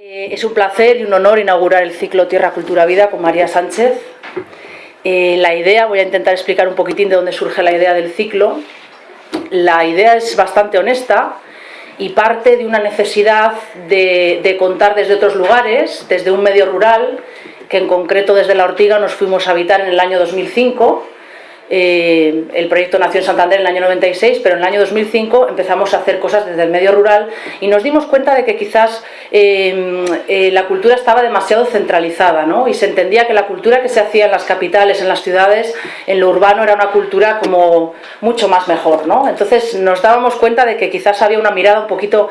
Eh, es un placer y un honor inaugurar el ciclo Tierra, Cultura, Vida con María Sánchez. Eh, la idea, voy a intentar explicar un poquitín de dónde surge la idea del ciclo. La idea es bastante honesta y parte de una necesidad de, de contar desde otros lugares, desde un medio rural, que en concreto desde La Ortiga nos fuimos a habitar en el año 2005 eh, el proyecto nació en Santander en el año 96, pero en el año 2005 empezamos a hacer cosas desde el medio rural y nos dimos cuenta de que quizás eh, eh, la cultura estaba demasiado centralizada ¿no? y se entendía que la cultura que se hacía en las capitales, en las ciudades, en lo urbano era una cultura como mucho más mejor. ¿no? Entonces nos dábamos cuenta de que quizás había una mirada un poquito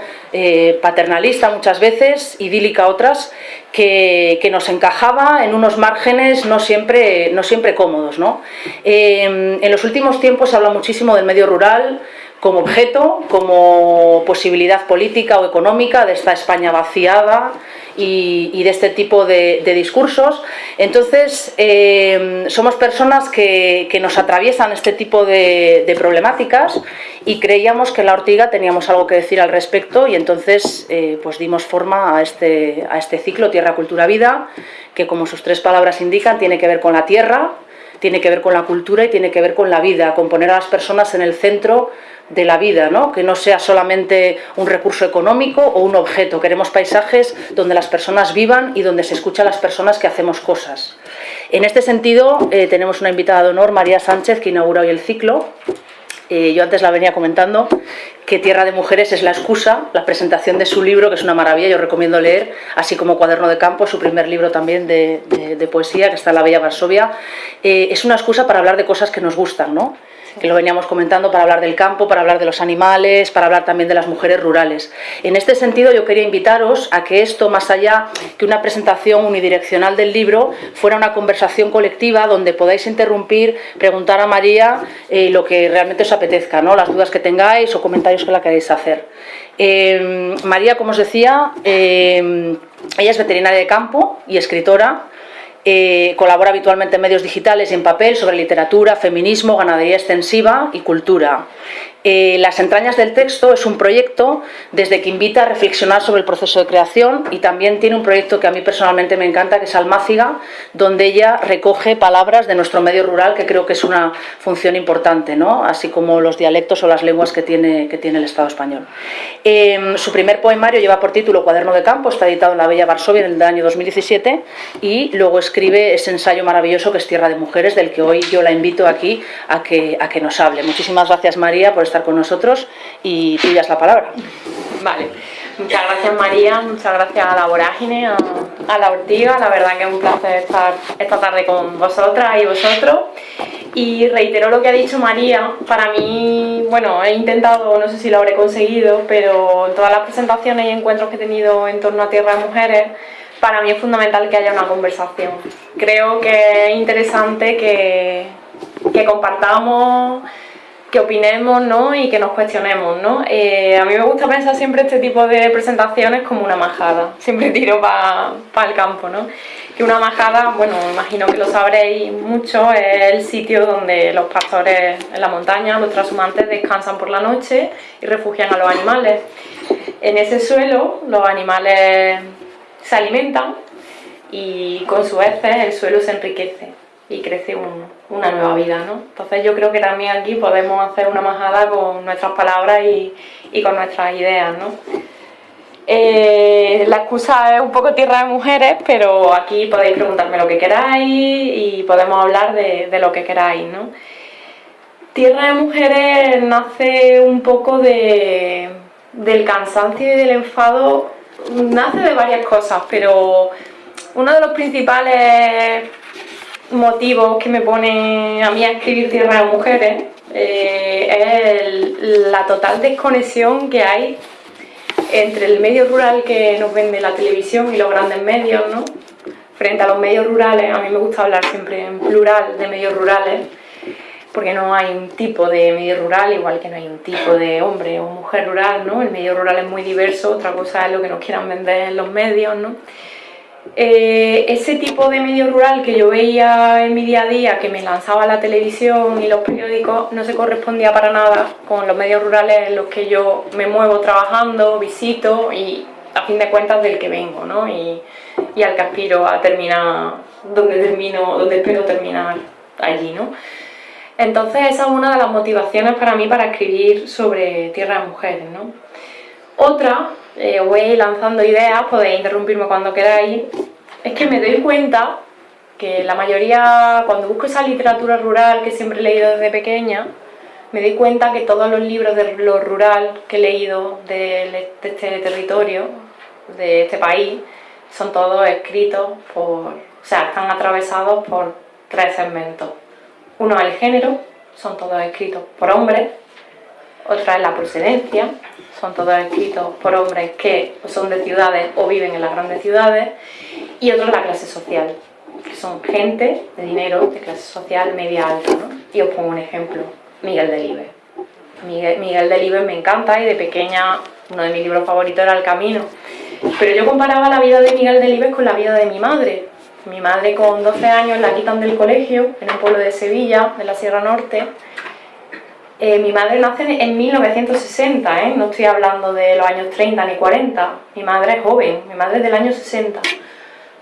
paternalista muchas veces, idílica otras, que, nos encajaba en unos márgenes no siempre, no siempre cómodos. ¿no? en los últimos tiempos se habla muchísimo del medio rural como objeto, como posibilidad política o económica de esta España vaciada y, de este tipo de, discursos. Entonces, eh, somos personas que, nos atraviesan este tipo de, problemáticas y creíamos que en la Ortiga teníamos algo que decir al respecto y entonces eh, pues dimos forma a este, a este ciclo Tierra, Cultura, Vida, que como sus tres palabras indican, tiene que ver con la tierra, tiene que ver con la cultura y tiene que ver con la vida, con poner a las personas en el centro de la vida, ¿no? que no sea solamente un recurso económico o un objeto. Queremos paisajes donde las personas vivan y donde se escuchan las personas que hacemos cosas. En este sentido, eh, tenemos una invitada de honor, María Sánchez, que inaugura hoy el ciclo. Eh, yo antes la venía comentando, que Tierra de Mujeres es la excusa, la presentación de su libro, que es una maravilla, yo recomiendo leer, así como Cuaderno de Campo, su primer libro también de, poesía, que está en la Bella Varsovia. Eh, es una excusa para hablar de cosas que nos gustan, ¿no? Que lo veníamos comentando para hablar del campo, para hablar de los animales, para hablar también de las mujeres rurales. En este sentido yo quería invitaros a que esto, más allá que una presentación unidireccional del libro, fuera una conversación colectiva donde podáis interrumpir, preguntar a María eh, lo que realmente os apetezca, ¿no? las dudas que tengáis o comentarios que la queréis hacer. Eh, María, como os decía, eh, ella es veterinaria de campo y escritora, eh, colabora habitualmente en medios digitales y en papel sobre literatura, feminismo, ganadería extensiva y cultura. Eh, Las entrañas del texto es un proyecto desde que invita a reflexionar sobre el proceso de creación y también tiene un proyecto que a mí personalmente me encanta, que es Almáciga, donde ella recoge palabras de nuestro medio rural, que creo que es una función importante, ¿no? así como los dialectos o las lenguas que tiene, que tiene el Estado español. Em, su primer poemario lleva por título Cuaderno de Campo, está editado en la Bella Varsovia en el año 2017 y luego escribe ese ensayo maravilloso que es Tierra de Mujeres, del que hoy yo la invito aquí a que, a que nos hable. Muchísimas gracias María por estar con nosotros y tuyas la palabra. Vale, muchas gracias María, muchas gracias a la Vorágine, a, la Ortiga, la verdad que es un placer estar esta tarde con vosotras y vosotros. Y reitero lo que ha dicho María, para mí, bueno, he intentado, no sé si lo habré conseguido, pero en todas las presentaciones y encuentros que he tenido en torno a Tierra de Mujeres, para mí es fundamental que haya una conversación. Creo que es interesante que, que compartamos opinemos ¿no? y que nos cuestionemos. ¿no? Eh, a mí me gusta pensar siempre este tipo de presentaciones como una majada, siempre tiro para el campo. ¿no? Que una majada, bueno, imagino que lo sabréis mucho, es el sitio donde los pastores en la montaña, los transhumantes, descansan por la noche y refugian a los animales. En ese suelo los animales se alimentan y con su heces el suelo se enriquece y crece una nueva vida, ¿no? Entonces yo creo que también aquí podemos hacer una majada con nuestras palabras y, con nuestras ideas, ¿no? Eh, la excusa es un poco tierra de mujeres, pero aquí podéis preguntarme lo que queráis y podemos hablar de, lo que queráis, ¿no? Tierra de mujeres nace un poco de, del cansancio y del enfado, nace de varias cosas, pero uno de los principales motivos que me pone a mí a escribir Tierra de Mujeres eh, es la total desconexión que hay entre el medio rural que nos vende la televisión y los grandes medios, ¿no? Frente a los medios rurales, a mí me gusta hablar siempre en plural de medios rurales, porque no hay un tipo de medio rural, igual que no hay un tipo de hombre o mujer rural, ¿no? El medio rural es muy diverso, otra cosa es lo que nos quieran vender en los medios, ¿no? Eh, ese tipo de medio rural que yo veía en mi día a día, que me lanzaba la televisión y los periódicos, no se correspondía para nada con los medios rurales en los que yo me muevo trabajando, visito y a fin de cuentas del que vengo, ¿no? Y, y al que aspiro a terminar donde termino, donde espero terminar allí, ¿no? Entonces esa es una de las motivaciones para mí para escribir sobre tierra de mujeres, ¿no? Otra, eh, voy lanzando ideas, podéis interrumpirme cuando queráis, es que me doy cuenta que la mayoría, cuando busco esa literatura rural que siempre he leído desde pequeña, me doy cuenta que todos los libros de lo rural que he leído de, este territorio, de este país, son todos escritos por, o sea, están atravesados por tres segmentos. Uno es el género, son todos escritos por hombres, otra es la procedencia, son todos escritos por hombres que son de ciudades o viven en las grandes ciudades, y otro es la clase social, que son gente de dinero de clase social media alta. Y os pongo un ejemplo, Miguel Delibes. Miguel, Miguel Delibes me encanta y de pequeña uno de mis libros favoritos era El Camino. Pero yo comparaba la vida de Miguel Delibes con la vida de mi madre. Mi madre con 12 años la quitan del colegio en un pueblo de Sevilla, de la Sierra Norte. Eh, mi madre nace en 1960, ¿eh? no estoy hablando de los años 30 ni 40. Mi madre es joven, mi madre es del año 60.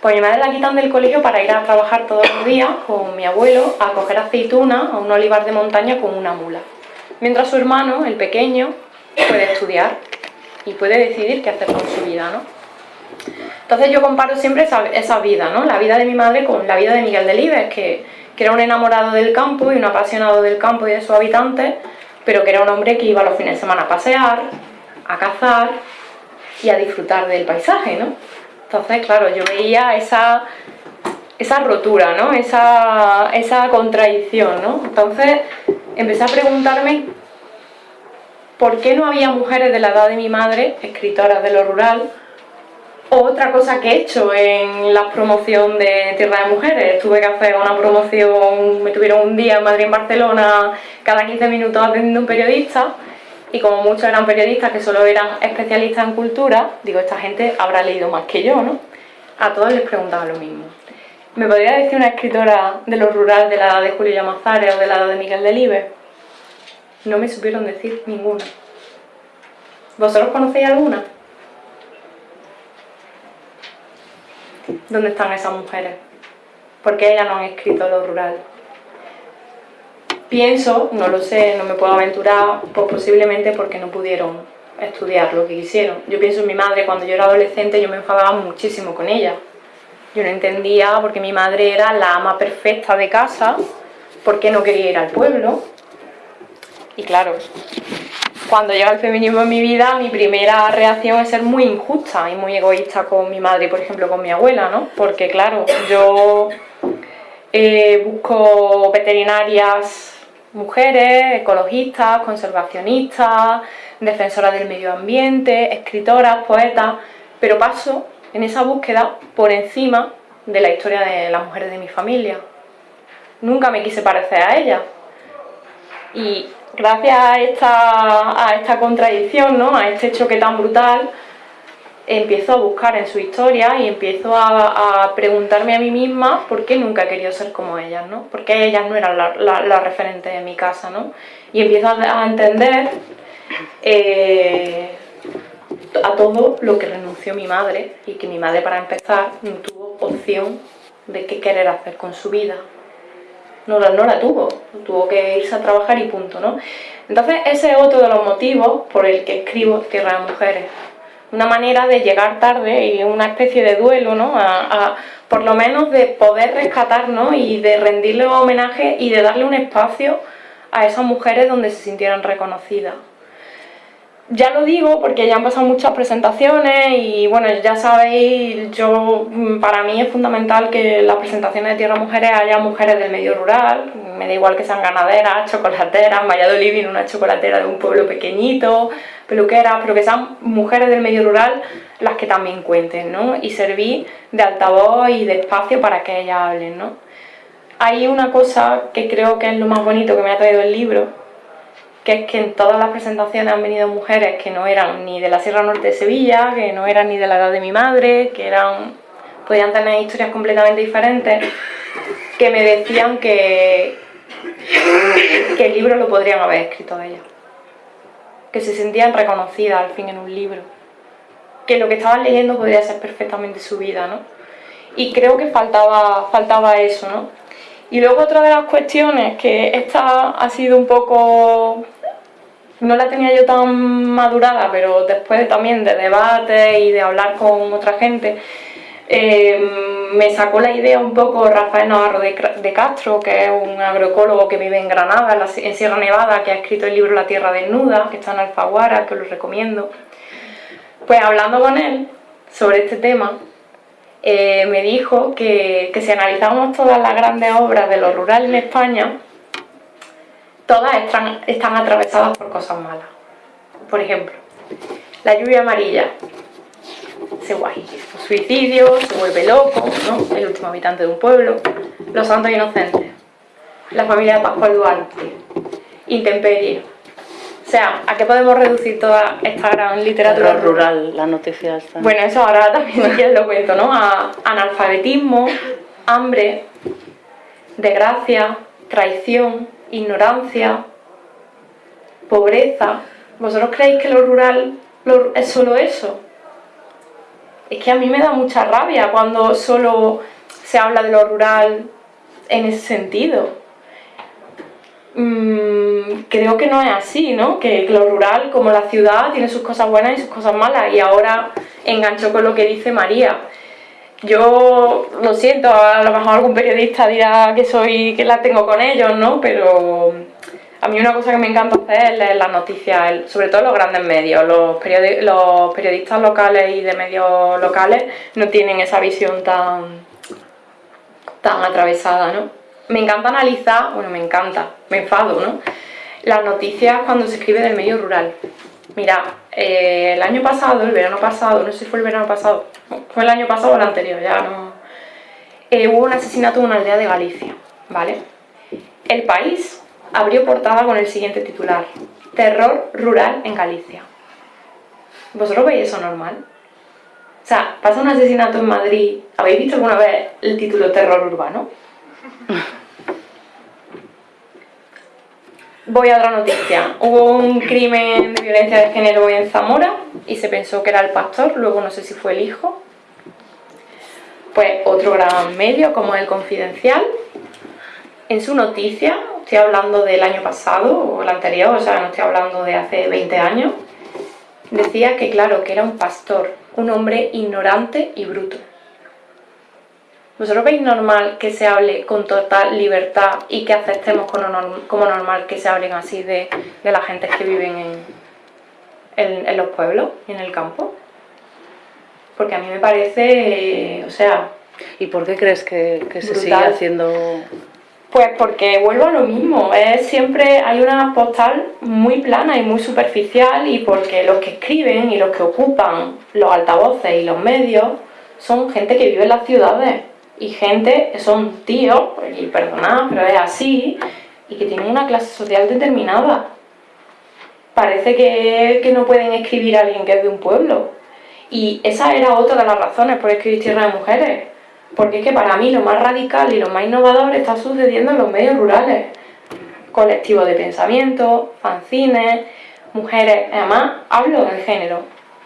Pues mi madre la quitan del colegio para ir a trabajar todos los días con mi abuelo a coger aceituna a un olivar de montaña con una mula. Mientras su hermano, el pequeño, puede estudiar y puede decidir qué hacer con su vida, ¿no? Entonces yo comparo siempre esa, vida, ¿no? La vida de mi madre con la vida de Miguel Delibes, que, que era un enamorado del campo y un apasionado del campo y de sus habitantes, pero que era un hombre que iba los fines de semana a pasear, a cazar y a disfrutar del paisaje, ¿no? Entonces, claro, yo veía esa, esa rotura, ¿no? Esa, esa contradicción, ¿no? Entonces empecé a preguntarme por qué no había mujeres de la edad de mi madre, escritoras de lo rural, otra cosa que he hecho en la promoción de Tierra de Mujeres. Tuve que hacer una promoción, me tuvieron un día en Madrid en Barcelona, cada 15 minutos atendiendo un periodista, y como muchos eran periodistas que solo eran especialistas en cultura, digo, esta gente habrá leído más que yo, ¿no? A todos les preguntaba lo mismo. ¿Me podría decir una escritora de lo rural de la edad de Julio Llamazares o de la edad de Miguel Delibes? No me supieron decir ninguna. ¿Vosotros conocéis alguna? ¿Dónde están esas mujeres? ¿Por qué ellas no han escrito lo rural? Pienso, no lo sé, no me puedo aventurar, pues posiblemente porque no pudieron estudiar lo que quisieron. Yo pienso en mi madre, cuando yo era adolescente yo me enfadaba muchísimo con ella. Yo no entendía porque mi madre era la ama perfecta de casa, por qué no quería ir al pueblo. Y claro, cuando llega el feminismo en mi vida, mi primera reacción es ser muy injusta y muy egoísta con mi madre, por ejemplo, con mi abuela, ¿no? Porque claro, yo eh, busco veterinarias mujeres, ecologistas, conservacionistas, defensoras del medio ambiente, escritoras, poetas, pero paso en esa búsqueda por encima de la historia de las mujeres de mi familia. Nunca me quise parecer a ellas. Y gracias a esta, contradicción, ¿no? a este choque tan brutal, empiezo a buscar en su historia y empiezo a, preguntarme a mí misma por qué nunca he querido ser como ellas, ¿no? Por qué ellas no eran la, la, referente de mi casa, ¿no? Y empiezo a, entender eh, a todo lo que renunció mi madre y que mi madre para empezar no tuvo opción de qué querer hacer con su vida. No, no la tuvo, tuvo que irse a trabajar y punto, ¿no? Entonces ese es otro de los motivos por el que escribo Tierra de Mujeres una manera de llegar tarde y una especie de duelo, ¿no? A, por lo menos de poder rescatar y de rendirle homenaje y de darle un espacio a esas mujeres donde se sintieran reconocidas. Ya lo digo porque ya han pasado muchas presentaciones y bueno, ya sabéis, yo para mí es fundamental que las presentaciones de Tierra Mujeres haya mujeres del medio rural, me da igual que sean ganaderas, chocolateras, en Valladolid viene una chocolatera de un pueblo pequeñito, peluqueras, pero que sean mujeres del medio rural las que también cuenten, ¿no? Y servir de altavoz y de espacio para que ellas hablen, ¿no? Hay una cosa que creo que es lo más bonito que me ha traído el libro, que es que en todas las presentaciones han venido mujeres que no eran ni de la Sierra Norte de Sevilla, que no eran ni de la edad de mi madre, que eran podían tener historias completamente diferentes, que me decían que, que el libro lo podrían haber escrito ellas que se sentían reconocidas al fin en un libro. que lo que estaban leyendo podría ser perfectamente su vida, ¿no? Y creo que faltaba, faltaba eso, ¿no? Y luego otra de las cuestiones, que esta ha sido un poco... No la tenía yo tan madurada, pero después también de debate y de hablar con otra gente, eh, me sacó la idea un poco Rafael Navarro de, Castro, que es un agroecólogo que vive en Granada, en Sierra Nevada, que ha escrito el libro La Tierra Desnuda, que está en Alfaguara, que lo recomiendo. Pues hablando con él sobre este tema, eh, me dijo que, si analizamos todas las grandes obras de lo rural en España, todas están, están atravesadas por cosas malas. Por ejemplo, la lluvia amarilla, ese guay, suicidio, se vuelve loco, ¿no? el último habitante de un pueblo, los santos inocentes, la familia de Pascual Duarte, intemperie, o sea, ¿a qué podemos reducir toda esta gran literatura rural? las noticias. Bueno, eso ahora también si lo cuento, ¿no? A analfabetismo, hambre, desgracia, traición, ignorancia, pobreza. ¿Vosotros creéis que lo rural es solo eso? Es que a mí me da mucha rabia cuando solo se habla de lo rural en ese sentido. Mm, creo que no es así, ¿no? Que lo rural, como la ciudad, tiene sus cosas buenas y sus cosas malas. Y ahora engancho con lo que dice María. Yo lo siento, a lo mejor algún periodista dirá que soy que la tengo con ellos, ¿no? Pero a mí una cosa que me encanta hacer es leer las noticias, sobre todo los grandes medios. Los, los periodistas locales y de medios locales no tienen esa visión tan, tan atravesada, ¿no? me encanta analizar, bueno, me encanta, me enfado, ¿no? Las noticias cuando se escribe del medio rural. Mira, eh, el año pasado, el verano pasado, no sé si fue el verano pasado, fue el año pasado o el anterior, ya no... Eh, hubo un asesinato en una aldea de Galicia, ¿vale? El país abrió portada con el siguiente titular, Terror rural en Galicia. ¿Vosotros veis eso normal? O sea, pasa un asesinato en Madrid, ¿habéis visto alguna vez el título Terror urbano? Voy a otra noticia. Hubo un crimen de violencia de género en Zamora y se pensó que era el pastor, luego no sé si fue el hijo. Pues otro gran medio como el Confidencial, en su noticia, estoy hablando del año pasado o el anterior, o sea, no estoy hablando de hace 20 años, decía que claro, que era un pastor, un hombre ignorante y bruto. ¿Vosotros veis normal que se hable con total libertad y que aceptemos como normal que se hablen así de, la gente que viven en, los pueblos y en el campo? Porque a mí me parece, o sea... ¿Y por qué crees que, se sigue haciendo...? Pues porque vuelvo a lo mismo, es siempre hay una postal muy plana y muy superficial y porque los que escriben y los que ocupan los altavoces y los medios son gente que vive en las ciudades y gente que son tíos, y perdonad, pero es así, y que tienen una clase social determinada. Parece que, no pueden escribir a alguien que es de un pueblo. Y esa era otra de las razones por escribir Tierra de Mujeres. Porque es que para mí lo más radical y lo más innovador está sucediendo en los medios rurales. Colectivos de pensamiento, fanzines, mujeres, además hablo del género,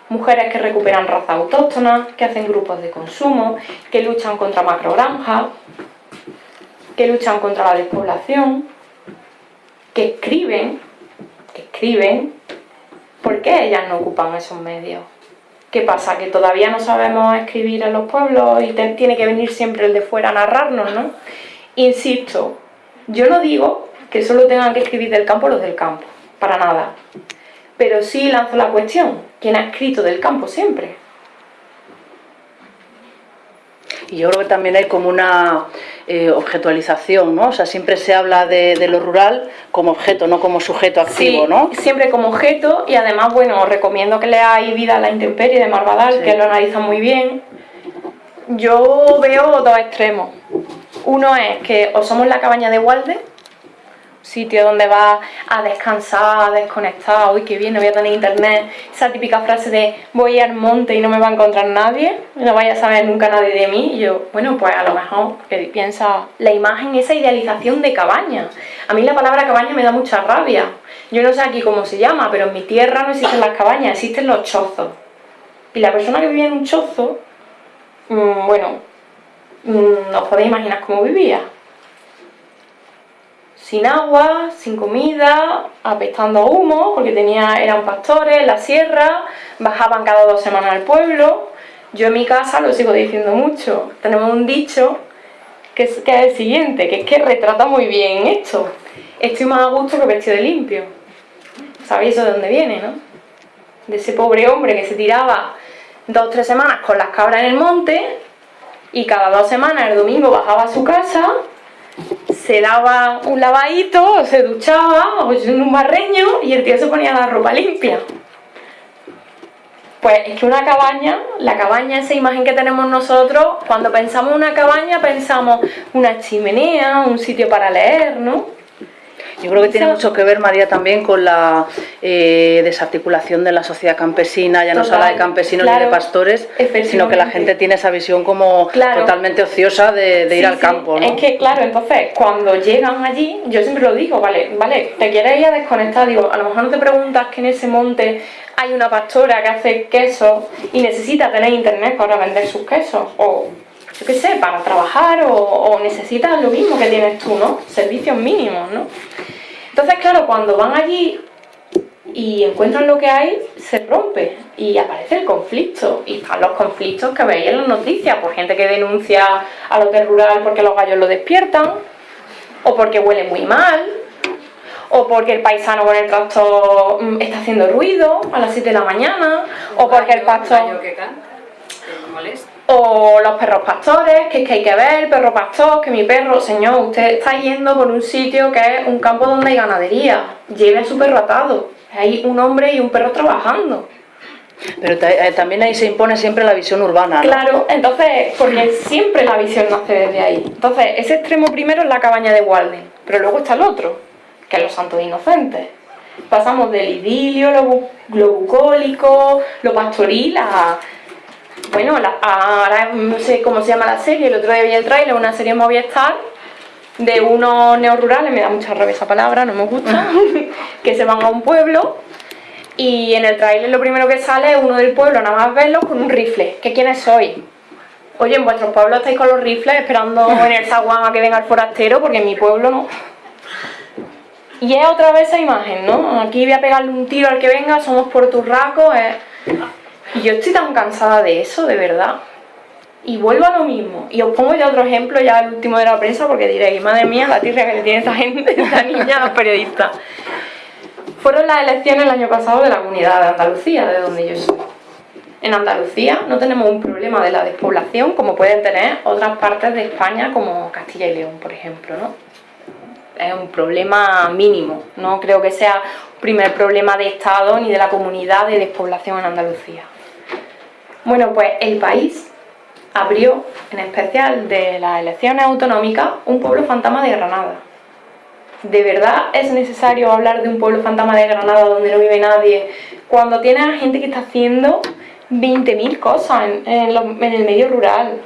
mujeres que recuperan raza autóctona, que hacen grupos de consumo, que luchan contra macrogranjas, que luchan contra la despoblación, que escriben, que escriben, ¿por qué ellas no ocupan esos medios? ¿Qué pasa? ¿Que todavía no sabemos escribir en los pueblos y tiene que venir siempre el de fuera a narrarnos, no? Insisto, yo no digo que solo tengan que escribir del campo los del campo, para nada pero sí lanzo la cuestión, ¿quién ha escrito del campo siempre? Y yo creo que también hay como una eh, objetualización, ¿no? O sea, siempre se habla de, lo rural como objeto, no como sujeto activo, sí, ¿no? siempre como objeto y además, bueno, os recomiendo que leáis Vida a la intemperie de Marvadal, que lo analiza muy bien. Yo veo dos extremos. Uno es que o somos la cabaña de Walde, sitio donde vas a descansar, a desconectar, uy, qué bien, no voy a tener internet, esa típica frase de voy al monte y no me va a encontrar nadie, no vaya a saber nunca nadie de mí, y yo, bueno, pues a lo mejor piensa la imagen, esa idealización de cabaña. A mí la palabra cabaña me da mucha rabia. Yo no sé aquí cómo se llama, pero en mi tierra no existen las cabañas, existen los chozos. Y la persona que vivía en un chozo, mm, bueno, mm, os podéis imaginar cómo vivía. Sin agua, sin comida, apestando humo, porque tenía, eran pastores en la sierra, bajaban cada dos semanas al pueblo. Yo en mi casa lo sigo diciendo mucho. Tenemos un dicho que es, que es el siguiente, que es que retrata muy bien esto. Estoy más a gusto que vestido de limpio. ¿Sabéis eso de dónde viene, no? De ese pobre hombre que se tiraba dos o tres semanas con las cabras en el monte y cada dos semanas el domingo bajaba a su casa, se daba un lavadito, se duchaba, o en un barreño y el tío se ponía la ropa limpia. Pues es que una cabaña, la cabaña, esa imagen que tenemos nosotros, cuando pensamos en una cabaña pensamos una chimenea, un sitio para leer, ¿no? Yo creo que tiene mucho que ver, María, también con la eh, desarticulación de la sociedad campesina, ya no solo de campesinos ni de pastores, sino que la gente tiene esa visión como totalmente ociosa de, ir al campo. ¿no? Es que, claro, entonces, cuando llegan allí, yo siempre lo digo, vale, vale, te quieres ir a desconectar, digo, a lo mejor no te preguntas que en ese monte hay una pastora que hace quesos y necesita tener internet para vender sus quesos, o yo qué sé, para trabajar o, o necesitas lo mismo que tienes tú, ¿no? Servicios mínimos, ¿no? Entonces, claro, cuando van allí y encuentran lo que hay, se rompe y aparece el conflicto. Y están los conflictos que veis en las noticias, por gente que denuncia al hotel rural porque los gallos lo despiertan, o porque huele muy mal, o porque el paisano con el tractor mm, está haciendo ruido a las 7 de la mañana, o porque el pastor... O los perros pastores, que es que hay que ver, perro pastor, que mi perro, señor, usted está yendo por un sitio que es un campo donde hay ganadería. Lleve a su perro atado. Hay un hombre y un perro trabajando. Pero eh, también ahí se impone siempre la visión urbana, Claro, entonces, porque siempre la visión nace desde ahí. Entonces, ese extremo primero es la cabaña de Walden, pero luego está el otro, que es los santos inocentes. Pasamos del idilio, lo, bucólico, lo pastoril a bueno, ahora no sé cómo se llama la serie, el otro día vi el trailer, una serie Movistar de unos neorurales, me da mucha rabia esa palabra, no me gusta, que se van a un pueblo y en el trailer lo primero que sale es uno del pueblo, nada más verlo, con un rifle. ¿Qué quiénes sois? Oye, en vuestros pueblos estáis con los rifles esperando en el zaguán a que venga el forastero, porque en mi pueblo no. Y es otra vez esa imagen, ¿no? Aquí voy a pegarle un tiro al que venga, somos porturracos, es... Y yo estoy tan cansada de eso, de verdad. Y vuelvo a lo mismo. Y os pongo ya otro ejemplo, ya el último de la prensa, porque diréis, madre mía, la tierra que le tiene esta gente, esta niña, los periodistas. Fueron las elecciones el año pasado de la comunidad de Andalucía, de donde yo soy. En Andalucía no tenemos un problema de la despoblación como pueden tener otras partes de España, como Castilla y León, por ejemplo, ¿no? Es un problema mínimo, no creo que sea primer problema de Estado ni de la comunidad de despoblación en Andalucía. Bueno, pues el país abrió, en especial de las elecciones autonómicas, un pueblo fantasma de Granada. ¿De verdad es necesario hablar de un pueblo fantasma de Granada donde no vive nadie cuando tiene a gente que está haciendo 20.000 cosas en, el medio rural?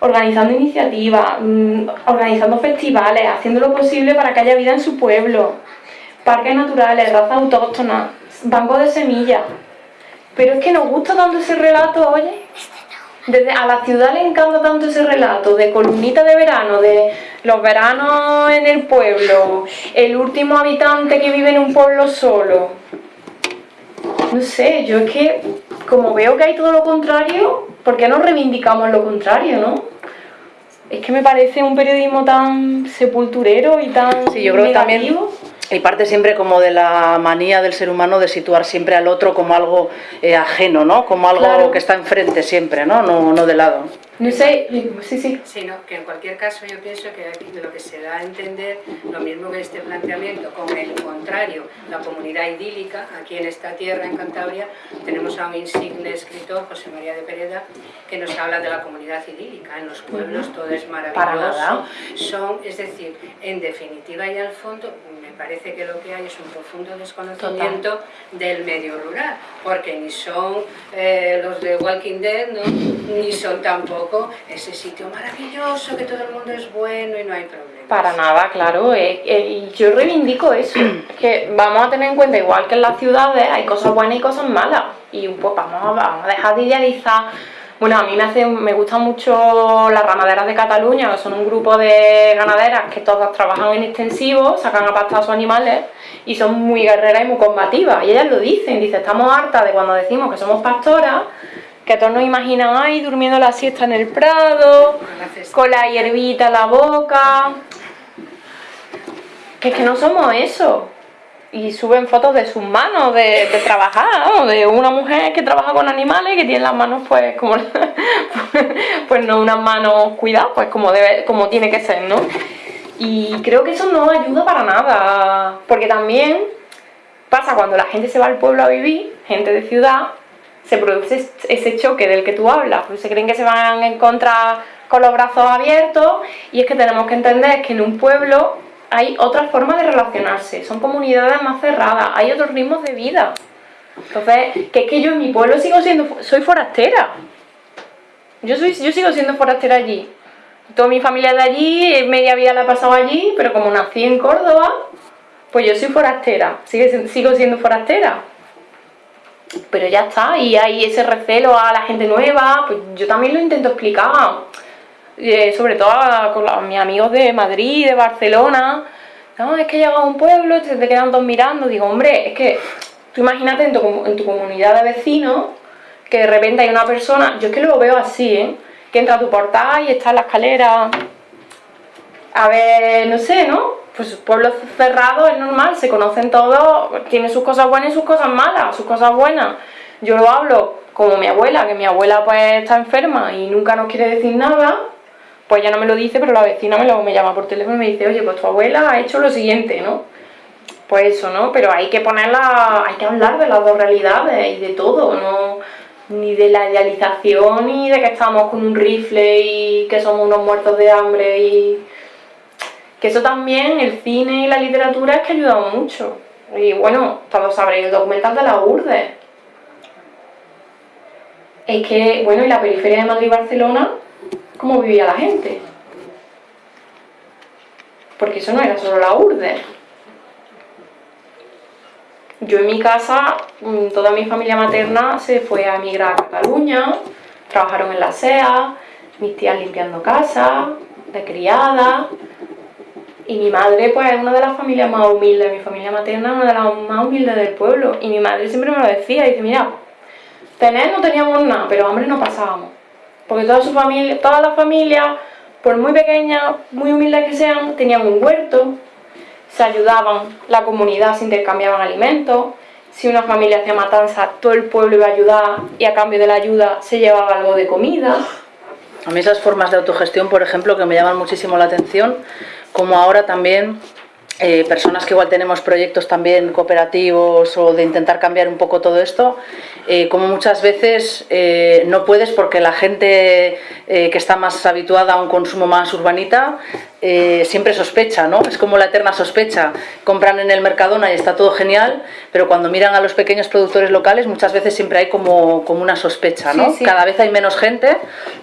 Organizando iniciativas, mm, organizando festivales, haciendo lo posible para que haya vida en su pueblo, parques naturales, razas autóctonas, bancos de semillas, pero es que nos gusta tanto ese relato, oye. Desde a la ciudad le encanta tanto ese relato de columnita de verano, de los veranos en el pueblo, el último habitante que vive en un pueblo solo. No sé, yo es que como veo que hay todo lo contrario, ¿por qué no reivindicamos lo contrario, no? Es que me parece un periodismo tan sepulturero y tan sí, yo creo negativo. también y parte siempre como de la manía del ser humano de situar siempre al otro como algo eh, ajeno, ¿no? Como algo que está enfrente siempre, ¿no? No, no de lado. No sé, sí, sí. Sí, no, que en cualquier caso yo pienso que aquí lo que se da a entender, lo mismo que este planteamiento, con el contrario, la comunidad idílica, aquí en esta tierra, en Cantabria, tenemos a un insigne escritor, José María de Pereda, que nos habla de la comunidad idílica, en los pueblos todo es maravilloso, son, es decir, en definitiva y al fondo, parece que lo que hay es un profundo desconocimiento del medio rural, porque ni son eh, los de Walking Dead, ¿no? ni son tampoco ese sitio maravilloso, que todo el mundo es bueno y no hay problema. Para nada, claro, eh, eh, yo reivindico eso, que vamos a tener en cuenta, igual que en las ciudades, hay cosas buenas y cosas malas. y un poco vamos a, vamos a dejar de idealizar bueno, a mí me, hace, me gustan mucho las ramaderas de Cataluña, que son un grupo de ganaderas que todas trabajan en extensivo, sacan a pastar a sus animales y son muy guerreras y muy combativas. Y ellas lo dicen, dice, estamos hartas de cuando decimos que somos pastoras, que todos nos imaginan ahí durmiendo la siesta en el prado, con la hierbita en la boca. Que es que no somos eso y suben fotos de sus manos de, trabajar, de una mujer que trabaja con animales que tiene las manos pues como pues no unas manos cuidadas, pues como debe, como tiene que ser, ¿no? Y creo que eso no ayuda para nada, porque también pasa cuando la gente se va al pueblo a vivir, gente de ciudad, se produce ese choque del que tú hablas, pues se creen que se van a encontrar con los brazos abiertos y es que tenemos que entender que en un pueblo hay otras formas de relacionarse, son comunidades más cerradas, hay otros ritmos de vida. Entonces, que es que yo en mi pueblo sigo siendo, soy forastera. Yo, soy, yo sigo siendo forastera allí. Toda mi familia de allí, media vida la he pasado allí, pero como nací en Córdoba, pues yo soy forastera, sigo siendo forastera. Pero ya está, y hay ese recelo a la gente nueva, pues yo también lo intento explicar eh, sobre todo con mis amigos de Madrid, de Barcelona, es que llega a un pueblo, te, te quedan todos mirando, digo, hombre, es que tú imagínate en tu, en tu comunidad de vecinos que de repente hay una persona, yo es que lo veo así, ¿eh? que entra a tu portal y está en la escalera, a ver, no sé, ¿no? Pues pueblos cerrados es normal, se conocen todos, tiene sus cosas buenas y sus cosas malas, sus cosas buenas. Yo lo hablo como mi abuela, que mi abuela pues está enferma y nunca nos quiere decir nada, pues ya no me lo dice, pero la vecina me, lo, llama por teléfono y me dice, oye, pues tu abuela ha hecho lo siguiente, ¿no? Pues eso, ¿no? Pero hay que ponerla, hay que hablar de las dos realidades y de todo, ¿no? Ni de la idealización, ni de que estamos con un rifle y que somos unos muertos de hambre y... Que eso también, el cine y la literatura es que ha ayudado mucho. Y bueno, todos sabréis el documental de la URDE. Es que, bueno, y la periferia de Madrid y Barcelona cómo vivía la gente. Porque eso no era solo la urde. Yo en mi casa, mm, toda mi familia materna se fue a emigrar a Cataluña, trabajaron en la SEA, mis tías limpiando casa, de criada, y mi madre pues es una de las familias más humildes, mi familia materna es una de las más humildes del pueblo, y mi madre siempre me lo decía, dice, mira, tener no teníamos nada, pero hambre no pasábamos porque toda su familia, todas las familias, por muy pequeñas, muy humildes que sean, tenían un huerto, se ayudaban, la comunidad se intercambiaban alimentos, si una familia hacía matanza, todo el pueblo iba a ayudar y a cambio de la ayuda se llevaba algo de comida. A mí esas formas de autogestión, por ejemplo, que me llaman muchísimo la atención, como ahora también eh, personas que igual tenemos proyectos también cooperativos o de intentar cambiar un poco todo esto, eh, como muchas veces eh, no puedes porque la gente que está más habituada a un consumo más urbanita siempre sospecha, ¿no? Es como la eterna sospecha. Compran en el Mercadona y está todo genial, pero cuando miran a los pequeños productores locales muchas veces siempre hay como, como una sospecha, ¿no? Cada vez hay menos gente,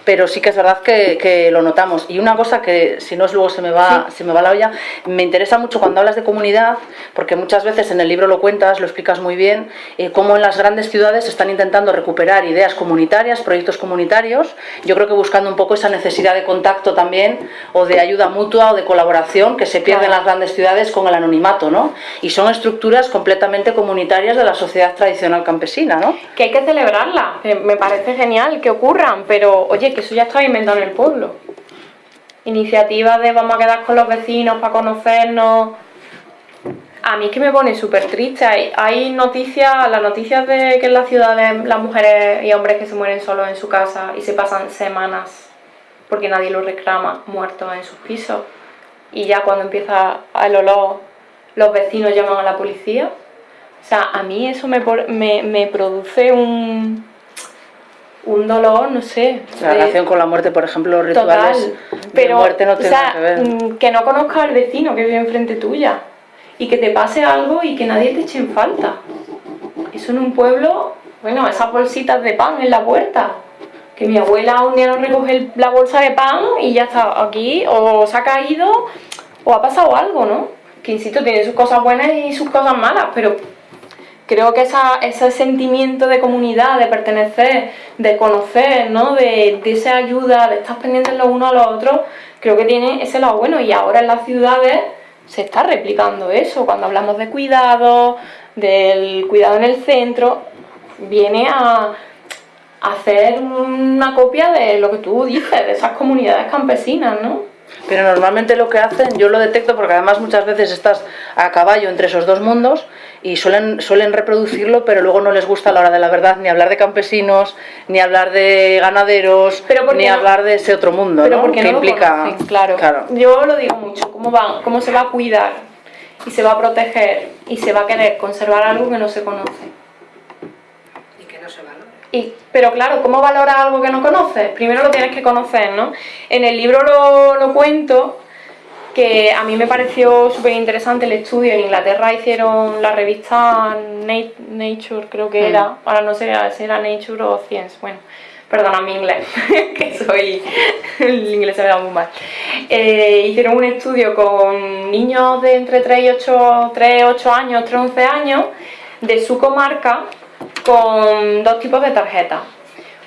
pero sí que es verdad que, lo notamos. Y una cosa que, si no es luego se me va, se me va la olla, me interesa mucho cuando hablas de comunidad, porque muchas veces en el libro lo cuentas, lo explicas muy bien, eh, cómo en las grandes ciudades se están intentando recuperar ideas comunitarias, proyectos comunitarios, yo creo que buscando un poco esa necesidad de contacto también, o de ayuda mutua o de colaboración que se pierde en las grandes ciudades con el anonimato, ¿no? Y son estructuras completamente comunitarias de la sociedad tradicional campesina, ¿no? Que hay que celebrarla, me parece genial que ocurran, pero oye, que eso ya está inventado en el pueblo iniciativas de vamos a quedar con los vecinos para conocernos. A mí es que me pone súper triste. Hay, noticias, las noticias de que en las ciudades las mujeres y hombres que se mueren solos en su casa y se pasan semanas porque nadie los reclama muertos en sus pisos. Y ya cuando empieza el olor, los vecinos llaman a la policía. O sea, a mí eso me, me produce un, un dolor, no sé. La relación con la muerte, por ejemplo, los rituales pero, de muerte no tienen o sea, que ver. Mm, que no conozca al vecino que vive enfrente tuya y que te pase algo y que nadie te eche en falta. Eso en un pueblo, bueno, esas bolsitas de pan en la puerta. Que mi abuela un día no recoge la bolsa de pan y ya está aquí, o se ha caído, o ha pasado algo, ¿no? Que insisto, tiene sus cosas buenas y sus cosas malas, pero creo que ese sentimiento de comunidad, de pertenecer, de conocer, ¿no? de, de esa ayuda, de estar pendientes los unos a los otros, creo que tiene ese lado bueno y ahora en las ciudades se está replicando eso, cuando hablamos de cuidado, del cuidado en el centro, viene a hacer una copia de lo que tú dices, de esas comunidades campesinas, ¿no? Pero normalmente lo que hacen, yo lo detecto porque además muchas veces estás a caballo entre esos dos mundos y suelen, suelen reproducirlo, pero luego no les gusta a la hora de la verdad ni hablar de campesinos, ni hablar de ganaderos, ni hablar de ese otro mundo, pero Porque que implica... claro. claro. Yo lo digo mucho, ¿cómo, va, ¿cómo se va a cuidar y se va a proteger y se va a querer conservar algo que no se conoce? Y, pero claro, ¿cómo valoras algo que no conoces? Primero lo tienes que conocer, ¿no? En el libro lo, lo cuento, que a mí me pareció súper interesante el estudio. En Inglaterra hicieron la revista Nature, creo que era, mm. ahora no sé si era Nature o Science, bueno, perdona mi inglés, que soy, el inglés se me da muy mal. Eh, hicieron un estudio con niños de entre 3 y 8, 3, 8 años, 3, 11 años, de su comarca, con dos tipos de tarjetas.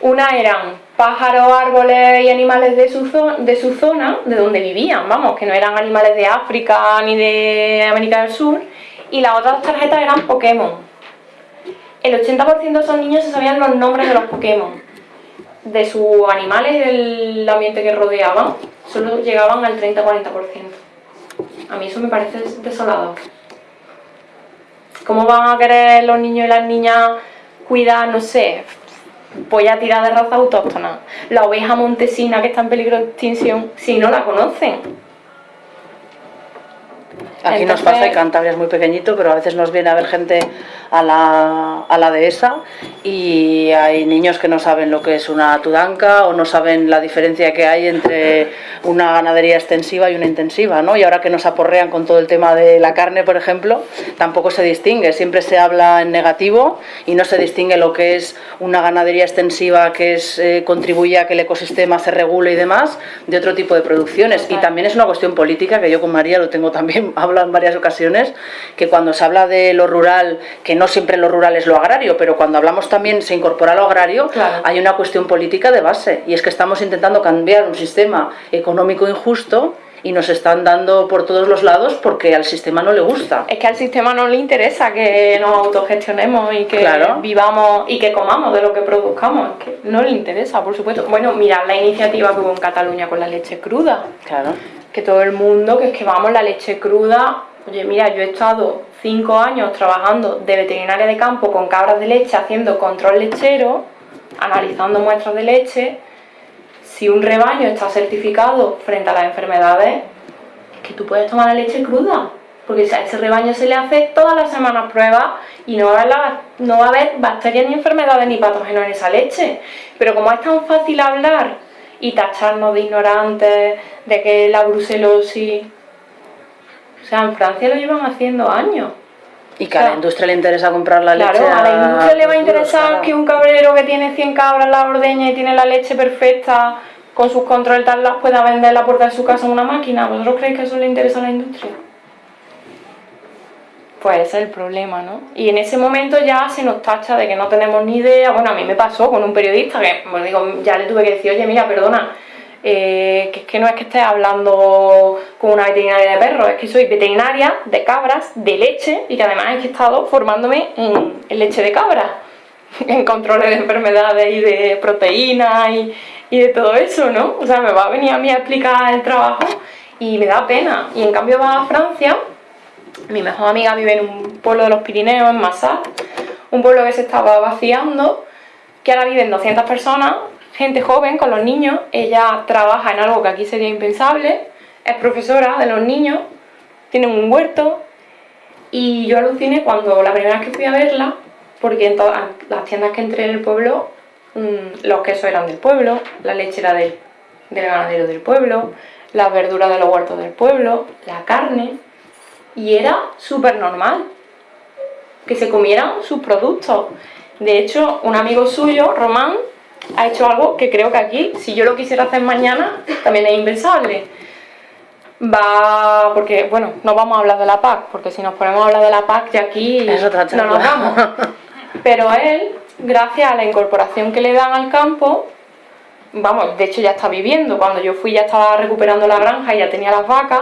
Una eran pájaros, árboles y animales de su, de su zona, de donde vivían, vamos, que no eran animales de África ni de América del Sur, y las otras tarjetas eran Pokémon. El 80% de esos niños se sabían los nombres de los Pokémon. De sus animales y del ambiente que rodeaban, solo llegaban al 30-40%. A mí eso me parece desolador. ¿Cómo van a querer los niños y las niñas cuidar, no sé, voy a tirar de raza autóctona, la oveja montesina que está en peligro de extinción, si no la conocen. Aquí nos pasa y Cantabria es muy pequeñito, pero a veces nos viene a ver gente a la, a la dehesa y hay niños que no saben lo que es una tudanca o no saben la diferencia que hay entre una ganadería extensiva y una intensiva, ¿no? Y ahora que nos aporrean con todo el tema de la carne, por ejemplo, tampoco se distingue, siempre se habla en negativo y no se distingue lo que es una ganadería extensiva que es, eh, contribuye a que el ecosistema se regule y demás, de otro tipo de producciones. Y también es una cuestión política, que yo con María lo tengo también hablado en varias ocasiones, que cuando se habla de lo rural, que no siempre lo rural es lo agrario, pero cuando hablamos también se incorpora lo agrario, hay una cuestión política de base, y es que estamos intentando cambiar un sistema económico injusto y nos están dando por todos los lados porque al sistema no le gusta. Es que al sistema no le interesa que nos autogestionemos y que vivamos y que comamos de lo que produzcamos, es que no le interesa, por supuesto. Bueno, mirad la iniciativa que hubo en Cataluña con la leche cruda. Claro. Que todo el mundo, que es que vamos, la leche cruda, oye, mira, yo he estado cinco años trabajando de veterinaria de campo con cabras de leche, haciendo control lechero, analizando muestras de leche. Si un rebaño está certificado frente a las enfermedades, es que tú puedes tomar la leche cruda, porque a ese rebaño se le hace todas las semanas pruebas y no va, a haber no va a haber bacterias ni enfermedades ni patógenos en esa leche. Pero como es tan fácil hablar y tacharnos de ignorantes, de que la brucelosis sea, en Francia lo llevan haciendo años. Y que a la industria le interesa comprar la leche. Claro, a la industria le va a interesar que un cabrero que tiene 100 cabras la ordeña y tiene la leche perfecta con sus controles tal las pueda vender la puerta de su casa en una máquina. ¿Vosotros creéis que eso le interesa a la industria? Pues ese es el problema, ¿no? Y en ese momento ya se nos tacha de que no tenemos ni idea. Bueno, a mí me pasó con un periodista que, bueno, digo, ya le tuve que decir, oye, mira, perdona, eh, que es que no es que esté hablando con una veterinaria de perros, es que soy veterinaria de cabras, de leche, y que además he estado formándome en, leche de cabra, en controles de enfermedades y de proteínas y, y de todo eso, ¿no? O sea, me va a venir a mí a explicar el trabajo y me da pena. Y en cambio va a Francia, mi mejor amiga vive en un pueblo de los Pirineos, en Massat, un pueblo que se estaba vaciando, que ahora viven 200 personas, gente joven con los niños, ella trabaja en algo que aquí sería impensable, es profesora de los niños, tiene un huerto y yo aluciné cuando la primera vez que fui a verla, porque en todas las tiendas que entré en el pueblo, mm, los quesos eran del pueblo, la leche era del, del ganadero del pueblo, las verduras de los huertos del pueblo, la carne, y era súper normal que se comieran sus productos. De hecho, un amigo suyo, Román, ha hecho algo que creo que aquí, si yo lo quisiera hacer mañana, también es impensable. va, porque bueno, no vamos a hablar de la PAC, porque si nos ponemos a hablar de la PAC ya aquí no nos vamos. Pero él, gracias a la incorporación que le dan al campo, vamos, de hecho ya está viviendo, cuando yo fui ya estaba recuperando la granja y ya tenía las vacas,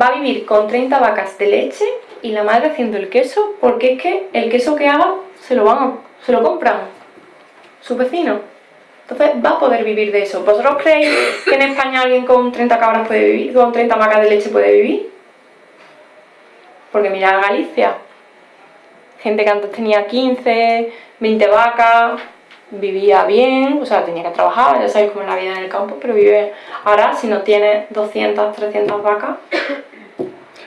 va a vivir con 30 vacas de leche y la madre haciendo el queso, porque es que el queso que haga se lo van se lo compran su vecino. Entonces va a poder vivir de eso. ¿Vosotros creéis que en España alguien con 30 cabras puede vivir, con 30 vacas de leche puede vivir? Porque mira Galicia, gente que antes tenía 15, 20 vacas, vivía bien, o sea, tenía que trabajar, ya sabéis cómo es la vida en el campo, pero vive ahora, si no tiene 200, 300 vacas,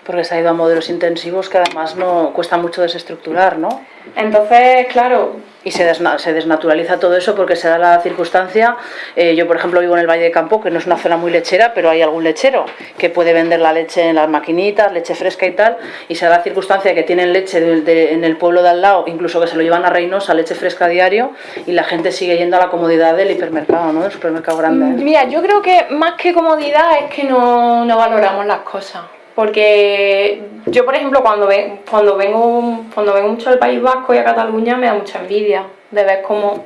porque se ha ido a modelos intensivos que además no cuesta mucho desestructurar, ¿no? Entonces, claro... Y se, se desnaturaliza todo eso porque se da la circunstancia, eh, yo por ejemplo vivo en el Valle de Campo, que no es una zona muy lechera, pero hay algún lechero que puede vender la leche en las maquinitas, leche fresca y tal, y se da la circunstancia de que tienen leche en el pueblo de al lado, incluso que se lo llevan a Reynosa, leche fresca a diario, y la gente sigue yendo a la comodidad del hipermercado, ¿no? Del supermercado grande. Mira, yo creo que más que comodidad es que no valoramos las cosas porque yo por ejemplo cuando, cuando, vengo, cuando vengo mucho al País Vasco y a Cataluña me da mucha envidia de ver cómo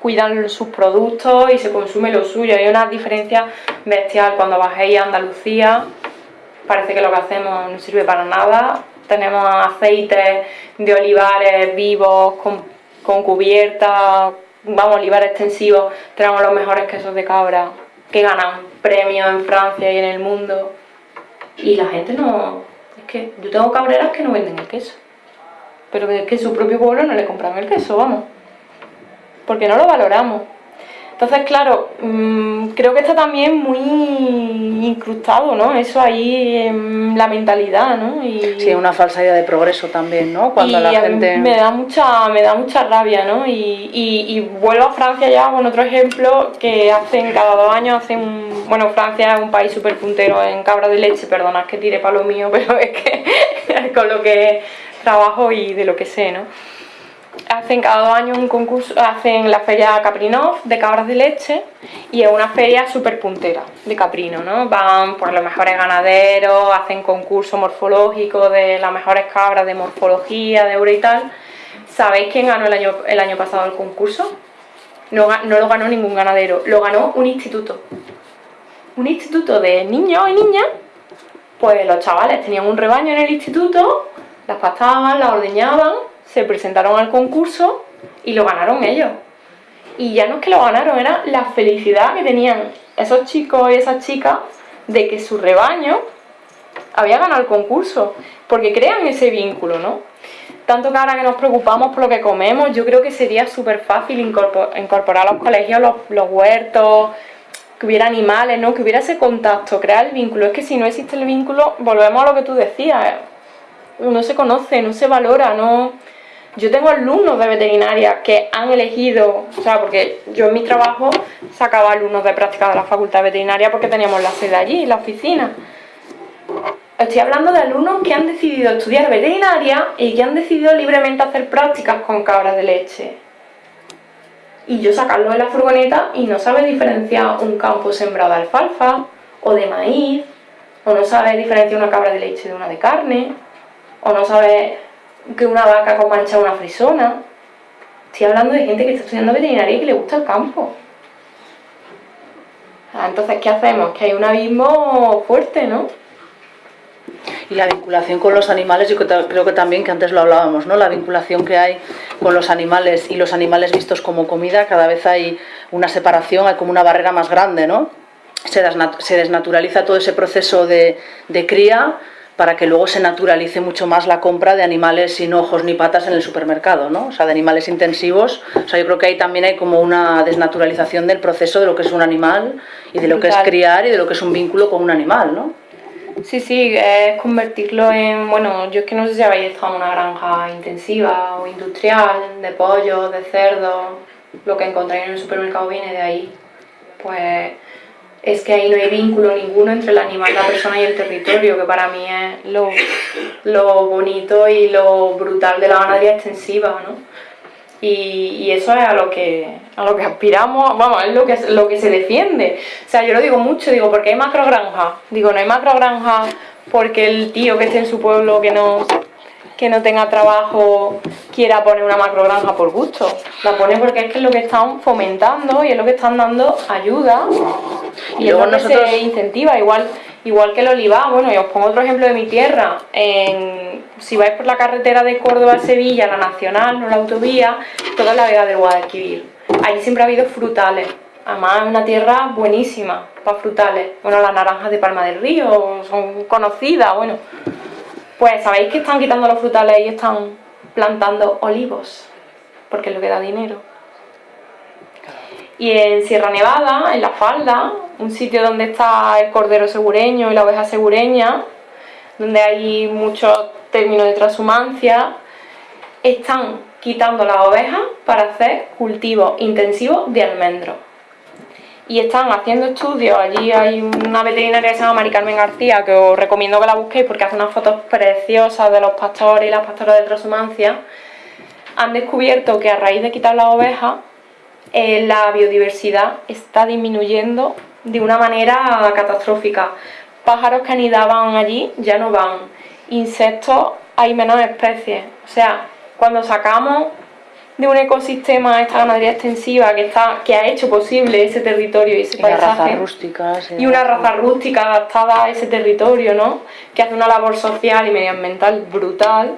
cuidan sus productos y se consume lo suyo, hay una diferencia bestial. Cuando bajéis a Andalucía parece que lo que hacemos no sirve para nada. Tenemos aceites de olivares vivos con, con cubierta, vamos, olivares extensivos, tenemos los mejores quesos de cabra que ganan premios en Francia y en el mundo y la gente no... Es que yo tengo cabreras que no venden el queso. Pero es que su propio pueblo no le compran el queso, vamos. Porque no lo valoramos. Entonces, claro, mm, creo que está también muy incrustado, ¿no? Eso ahí en la mentalidad, ¿no? Y, sí, una falsa idea de progreso también, ¿no? Cuando la gente... me da mucha, me da mucha rabia, ¿no? Y, y, vuelvo a Francia ya con otro ejemplo que hacen cada dos años, hacen Bueno, Francia es un país súper puntero en cabra de leche, perdonad que tire para lo mío, pero es que con lo que trabajo y de lo que sé, ¿no? Hacen cada dos años un concurso, hacen la feria Caprinov de cabras de leche y es una feria súper puntera de caprino, ¿no? Van por los mejores ganaderos, hacen concurso morfológico de las mejores cabras de morfología, de euro y tal. ¿Sabéis quién ganó el año, el año pasado el concurso? No, no lo ganó ningún ganadero, lo ganó un instituto. Un instituto de niños y niñas, pues los chavales tenían un rebaño en el instituto, las pastaban, las ordeñaban se presentaron al concurso y lo ganaron ellos. Y ya no es que lo ganaron, era la felicidad que tenían esos chicos y esas chicas de que su rebaño había ganado el concurso, porque crean ese vínculo, ¿no? Tanto que ahora que nos preocupamos por lo que comemos, yo creo que sería súper fácil incorporar a los colegios los, los, huertos, que hubiera animales, ¿no? Que hubiera ese contacto, crear el vínculo. Es que si no existe el vínculo, volvemos a lo que tú decías, no se conoce, no se valora, no yo tengo alumnos de veterinaria que han elegido, o sea, porque yo en mi trabajo sacaba alumnos de práctica de la facultad de veterinaria porque teníamos la sede allí, la oficina. Estoy hablando de alumnos que han decidido estudiar veterinaria y que han decidido libremente hacer prácticas con cabras de leche. Y yo sacarlo de la furgoneta y no sabe diferenciar un campo sembrado de alfalfa o de maíz, o no sabe diferenciar una cabra de leche de una de carne, o no sabe que una vaca con mancha una frisona. Estoy hablando de gente que está estudiando veterinaria y que le gusta el campo. Ah, entonces, ¿qué hacemos? Que hay un abismo fuerte, ¿no? Y la vinculación con los animales, yo creo que también, que antes lo hablábamos, ¿no? La vinculación que hay con los animales y los animales vistos como comida, cada vez hay una separación, hay como una barrera más grande, ¿no? Se, desnaturaliza todo ese proceso de, de cría, para que luego se naturalice mucho más la compra de animales sin ojos ni patas en el supermercado, ¿no? O sea, de animales intensivos. O sea, yo creo que ahí también hay como una desnaturalización del proceso de lo que es un animal y de lo que es criar y de lo que es un vínculo con un animal, ¿no? Sí, sí, es convertirlo en, bueno, yo es que no sé si habéis estado en una granja intensiva o industrial, de pollo, de cerdo, lo que encontráis en el supermercado viene de ahí. Pues es que ahí no hay vínculo ninguno entre el animal, la persona y el territorio, que para mí es lo, bonito y lo brutal de la ganadería extensiva, ¿no? Y, eso es a lo que a lo que aspiramos, vamos, es lo que lo que se defiende. O sea, yo lo digo mucho, digo, porque hay macrogranjas. Digo, no hay macrogranjas porque el tío que esté en su pueblo que no que no tenga trabajo quiera poner una macrogranja por gusto. La pone porque es que es lo que están fomentando y es lo que están dando ayuda y, luego es lo que se incentiva. Igual, igual que el olivar, bueno, y os pongo otro ejemplo de mi tierra. En, si vais por la carretera de Córdoba a Sevilla, la nacional, no la autovía, toda la vega del Guadalquivir. Ahí siempre ha habido frutales. Además es una tierra buenísima para frutales. Bueno, las naranjas de Palma del Río son conocidas, bueno. Pues sabéis que están quitando los frutales y están plantando olivos, porque es lo que da dinero. Y en Sierra Nevada, en la falda, un sitio donde está el cordero segureño y la oveja segureña, donde hay muchos términos de transhumancia, están quitando las ovejas para hacer cultivos intensivos de almendros y están haciendo estudios. Allí hay una veterinaria que se llama Mari Carmen García, que os recomiendo que la busquéis porque hace unas fotos preciosas de los pastores y las pastoras de transhumancia. Han descubierto que a raíz de quitar las ovejas, eh, la biodiversidad está disminuyendo de una manera catastrófica. Pájaros que anidaban allí ya no van. Insectos hay menos especies. O sea, cuando sacamos de un ecosistema, esta ganadería extensiva que está que ha hecho posible ese territorio y ese y paisaje. y una raza rústica adaptada a ese territorio, ¿no? Que hace una labor social y medioambiental brutal.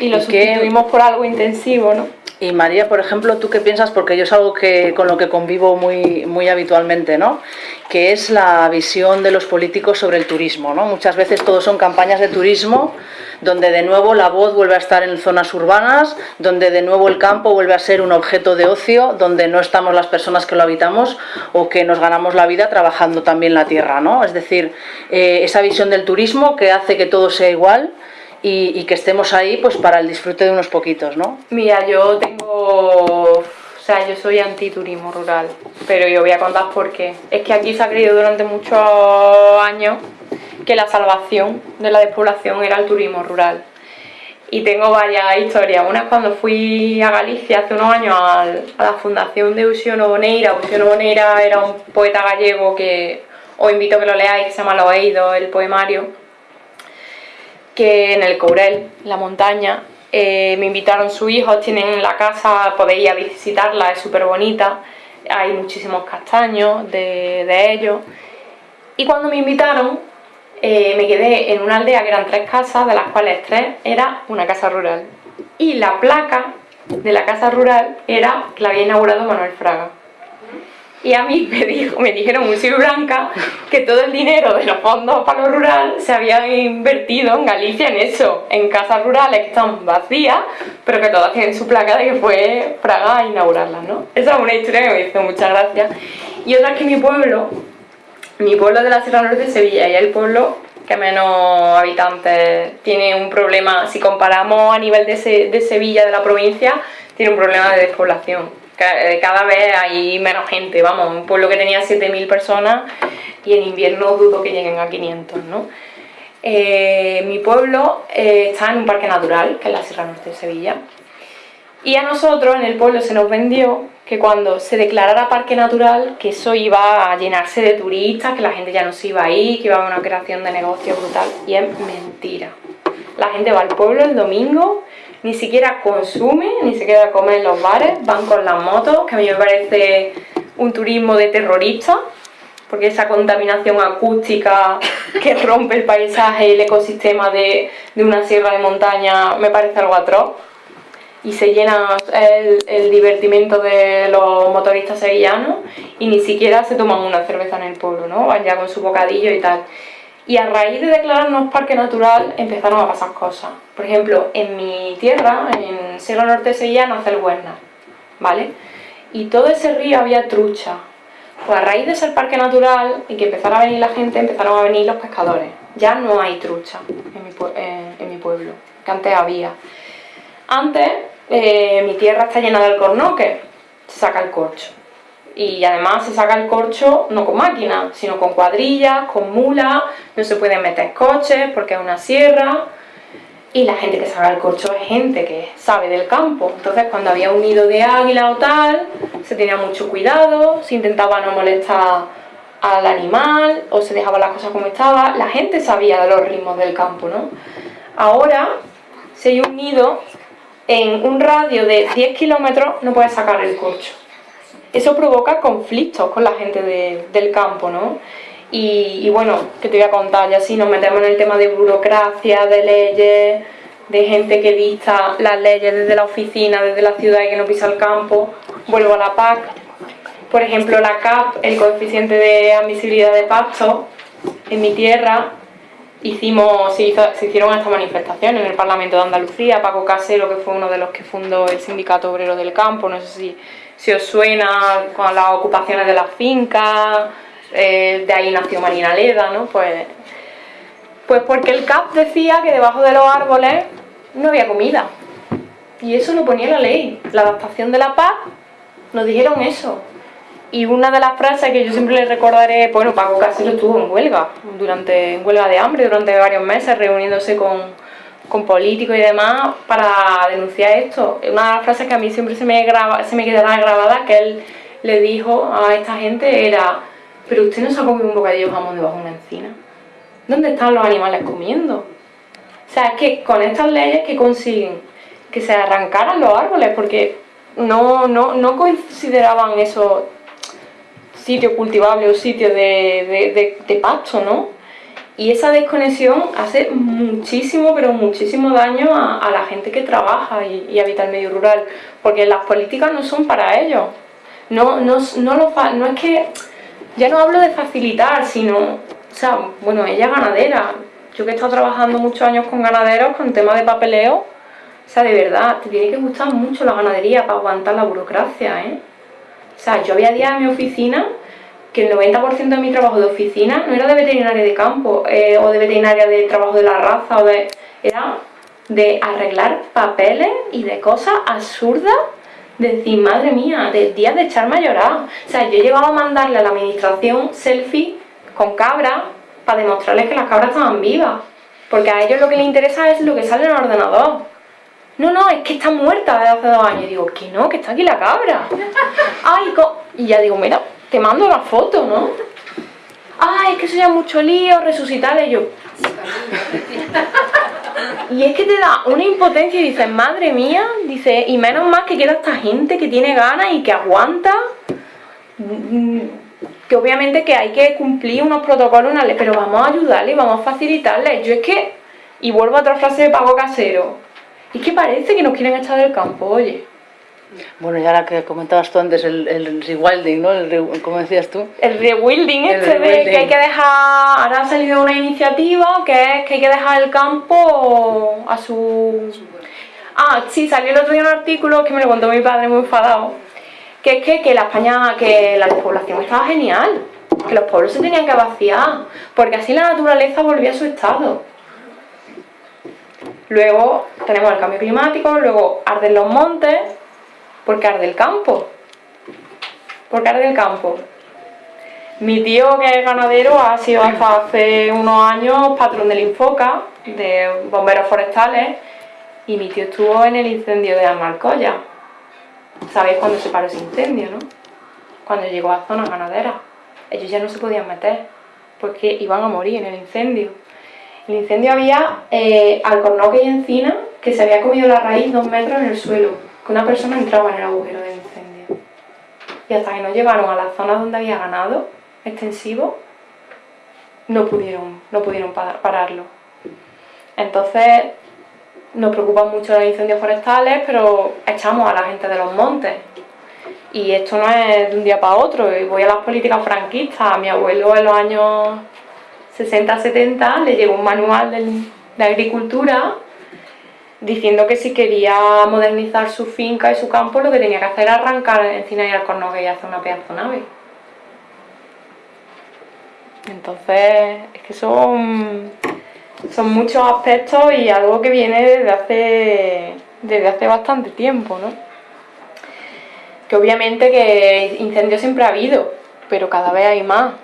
Y lo sustituimos por algo intensivo, ¿no? Y María, por ejemplo, ¿tú qué piensas? Porque yo es algo que, con lo que convivo muy, muy habitualmente, ¿no? Que es la visión de los políticos sobre el turismo, ¿no? Muchas veces todo son campañas de turismo donde de nuevo la voz vuelve a estar en zonas urbanas, donde de nuevo el campo vuelve a ser un objeto de ocio, donde no estamos las personas que lo habitamos o que nos ganamos la vida trabajando también la tierra, ¿no? Es decir, eh, esa visión del turismo que hace que todo sea igual, y, que estemos ahí pues para el disfrute de unos poquitos, ¿no? Mira, yo tengo... O sea, yo soy antiturismo rural, pero yo voy a contar por qué. Es que aquí se ha creído durante muchos años que la salvación de la despoblación era el turismo rural. Y tengo varias historias. Una es cuando fui a Galicia hace unos años a la fundación de Usiono Boneira. Usiono Boneira era un poeta gallego que os invito a que lo leáis, que se llama Lo Oído, el poemario que en el Courel, la montaña, eh, me invitaron sus hijos, tienen la casa, podéis ir a visitarla, es súper bonita, hay muchísimos castaños de, ellos. Y cuando me invitaron, eh, me quedé en una aldea que eran tres casas, de las cuales tres era una casa rural. Y la placa de la casa rural era que la había inaugurado Manuel Fraga y a mí me, dijo, me dijeron muy blanca que todo el dinero de los fondos para lo rural se había invertido en Galicia en eso, en casas rurales que están vacías, pero que todas tienen su placa de que fue Praga a inaugurarlas, ¿no? Esa es una historia que me hizo muchas gracias. Y otra es que mi pueblo, mi pueblo de la Sierra Norte de Sevilla, y el pueblo que menos habitantes tiene un problema, si comparamos a nivel de, de Sevilla, de la provincia, tiene un problema de despoblación cada vez hay menos gente, vamos, un pueblo que tenía 7.000 personas y en invierno dudo que lleguen a 500, ¿no? Eh, mi pueblo eh, está en un parque natural, que es la Sierra Norte de Sevilla, y a nosotros en el pueblo se nos vendió que cuando se declarara parque natural, que eso iba a llenarse de turistas, que la gente ya no se iba a ir, que iba a haber una creación de negocio brutal, y es mentira. La gente va al pueblo el domingo ni siquiera consume, ni siquiera come en los bares, van con las motos, que a mí me parece un turismo de terrorista, porque esa contaminación acústica que rompe el paisaje y el ecosistema de, una sierra de montaña me parece algo atroz. Y se llena el, el divertimento de los motoristas sevillanos y ni siquiera se toman una cerveza en el pueblo, ¿no? Van ya con su bocadillo y tal. Y a raíz de declararnos parque natural empezaron a pasar cosas. Por ejemplo, en mi tierra, en Sierra Norte Sevilla, nace el Huerna, ¿vale? Y todo ese río había trucha. Pues a raíz de ser parque natural y que empezara a venir la gente, empezaron a venir los pescadores. Ya no hay trucha en mi, pueblo, que antes había. Antes, eh, mi tierra está llena de alcornoques, se saca el corcho y además se saca el corcho no con máquina, sino con cuadrillas, con mulas, no se pueden meter coches porque es una sierra y la gente que sabe el corcho es gente que sabe del campo. Entonces cuando había un nido de águila o tal, se tenía mucho cuidado, se intentaba no molestar al animal o se dejaba las cosas como estaban. La gente sabía de los ritmos del campo, ¿no? Ahora, si hay un nido, en un radio de 10 kilómetros no puedes sacar el corcho. Eso provoca conflictos con la gente del campo, ¿no? Y, bueno, que te voy a contar, ya si nos metemos en el tema de burocracia, de leyes, de gente que dicta las leyes desde la oficina, desde la ciudad y que no pisa el campo, vuelvo a la PAC. Por ejemplo, la CAP, el coeficiente de admisibilidad de pasto, en mi tierra, hicimos, se, se hicieron estas manifestaciones en el Parlamento de Andalucía, Paco Casero, que fue uno de los que fundó el Sindicato Obrero del Campo, no sé si, si os suena con las ocupaciones de las fincas, eh, de ahí nació Marina Leda, ¿no? Pues, pues porque el CAP decía que debajo de los árboles no había comida. Y eso lo ponía la ley. La adaptación de la paz nos dijeron eso. Y una de las frases que yo siempre le recordaré, bueno, Paco Casero estuvo en huelga, durante, en huelga de hambre durante varios meses, reuniéndose con, con políticos y demás para denunciar esto. Una de las frases que a mí siempre se me, graba, se me quedará grabada, que él le dijo a esta gente era pero usted no se ha comido un bocadillo jamón debajo de una encina. ¿Dónde están los animales comiendo? O sea, es que con estas leyes que consiguen que se arrancaran los árboles, porque no, no, no consideraban esos sitios cultivables o sitios de, de, pasto, ¿no? Y esa desconexión hace muchísimo, pero muchísimo daño a, la gente que trabaja y, y, habita el medio rural, porque las políticas no son para ellos. No, no, no, lo, no es que ya no hablo de facilitar, sino, o sea, bueno, ella es ganadera. Yo que he estado trabajando muchos años con ganaderos, con temas de papeleo, o sea, de verdad, te tiene que gustar mucho la ganadería para aguantar la burocracia, ¿eh? O sea, yo había días en mi oficina que el 90% de mi trabajo de oficina no era de veterinaria de campo eh, o de veterinaria de trabajo de la raza, o de, era de arreglar papeles y de cosas absurdas decir, madre mía, de días de echarme a llorar. O sea, yo he llegado a mandarle a la administración selfie con cabras para demostrarles que las cabras estaban vivas. Porque a ellos lo que les interesa es lo que sale en el ordenador. No, no, es que está muerta desde hace dos años. Y digo, que no, que está aquí la cabra. Ay, y ya digo, mira, te mando la foto, ¿no? Ay, es que eso ya mucho lío, resucitarle. Y yo, y es que te da una impotencia y dices, madre mía, dice, y menos más que queda esta gente que tiene ganas y que aguanta, que obviamente que hay que cumplir unos protocolos, pero vamos a ayudarle, vamos a facilitarle. Yo es que, y vuelvo a otra frase de pago casero, es que parece que nos quieren echar del campo, oye. Bueno, ya la que comentabas tú antes, el, el rewilding, ¿no? El ¿Cómo decías tú? El rewilding este de que hay que dejar... Ahora ha salido una iniciativa que es que hay que dejar el campo a su... Ah, sí, salió el otro día un artículo que me lo contó mi padre muy enfadado, que es que, que la España, que la despoblación estaba genial, que los pueblos se tenían que vaciar, porque así la naturaleza volvía a su estado. Luego tenemos el cambio climático, luego arden los montes, porque arde el campo. Porque arde el campo. Mi tío, que es ganadero, ha sido hace unos años patrón del Infoca, de bomberos forestales, y mi tío estuvo en el incendio de Almarcoya. ¿Sabéis cuándo se paró ese incendio, no? Cuando llegó a zonas ganaderas. Ellos ya no se podían meter, porque iban a morir en el incendio. El incendio había eh, alcornoque y encina que se había comido la raíz dos metros en el suelo que una persona entraba en el agujero del incendio. Y hasta que no llevaron a la zona donde había ganado extensivo, no pudieron, no pudieron pararlo. Entonces, nos preocupan mucho los incendios forestales, pero echamos a la gente de los montes. Y esto no es de un día para otro, y voy a las políticas franquistas. Mi abuelo en los años 60-70 le llegó un manual de agricultura diciendo que si quería modernizar su finca y su campo lo que tenía que hacer era arrancar encina y alcornoque y hacer una pedazo nave. Entonces, es que son, son muchos aspectos y algo que viene desde hace, desde hace bastante tiempo, ¿no? Que obviamente que incendios siempre ha habido, pero cada vez hay más.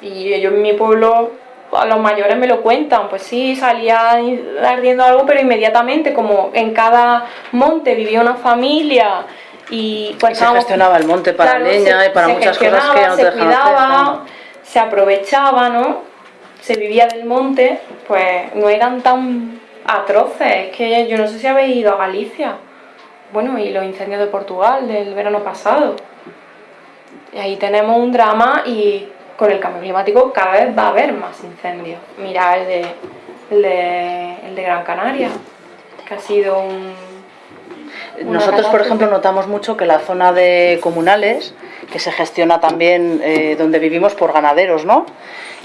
Y yo en mi pueblo a los mayores me lo cuentan, pues sí, salía ardiendo algo, pero inmediatamente, como en cada monte vivía una familia y pues se gestionaba el monte para leña y para muchas cosas que no te se cuidaba, se aprovechaba, ¿no? Se vivía del monte, pues no eran tan atroces, es que yo no sé si habéis ido a Galicia, bueno, y los incendios de Portugal del verano pasado. Y ahí tenemos un drama y con el cambio climático cada vez va a haber más incendios. Mira el de, el de, Gran Canaria, que ha sido un... Nosotros, por ejemplo, notamos mucho que la zona de comunales, que se gestiona también eh, donde vivimos por ganaderos, ¿no?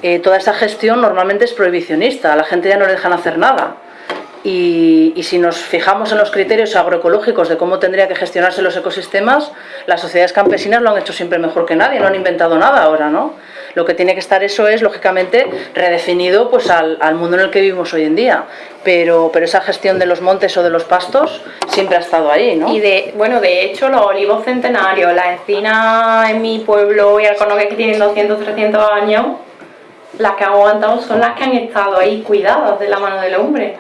Eh, toda esa gestión normalmente es prohibicionista, a la gente ya no le dejan hacer nada. Y, si nos fijamos en los criterios agroecológicos de cómo tendría que gestionarse los ecosistemas, las sociedades campesinas lo han hecho siempre mejor que nadie, no han inventado nada ahora, ¿no? Lo que tiene que estar eso es, lógicamente, redefinido pues, al, mundo en el que vivimos hoy en día. Pero, pero esa gestión de los montes o de los pastos siempre ha estado ahí, ¿no? Y de, bueno, de hecho, los olivos centenarios, las encinas en mi pueblo y alconoques que tienen 200, 300 años, las que han aguantado son las que han estado ahí cuidadas de la mano del hombre.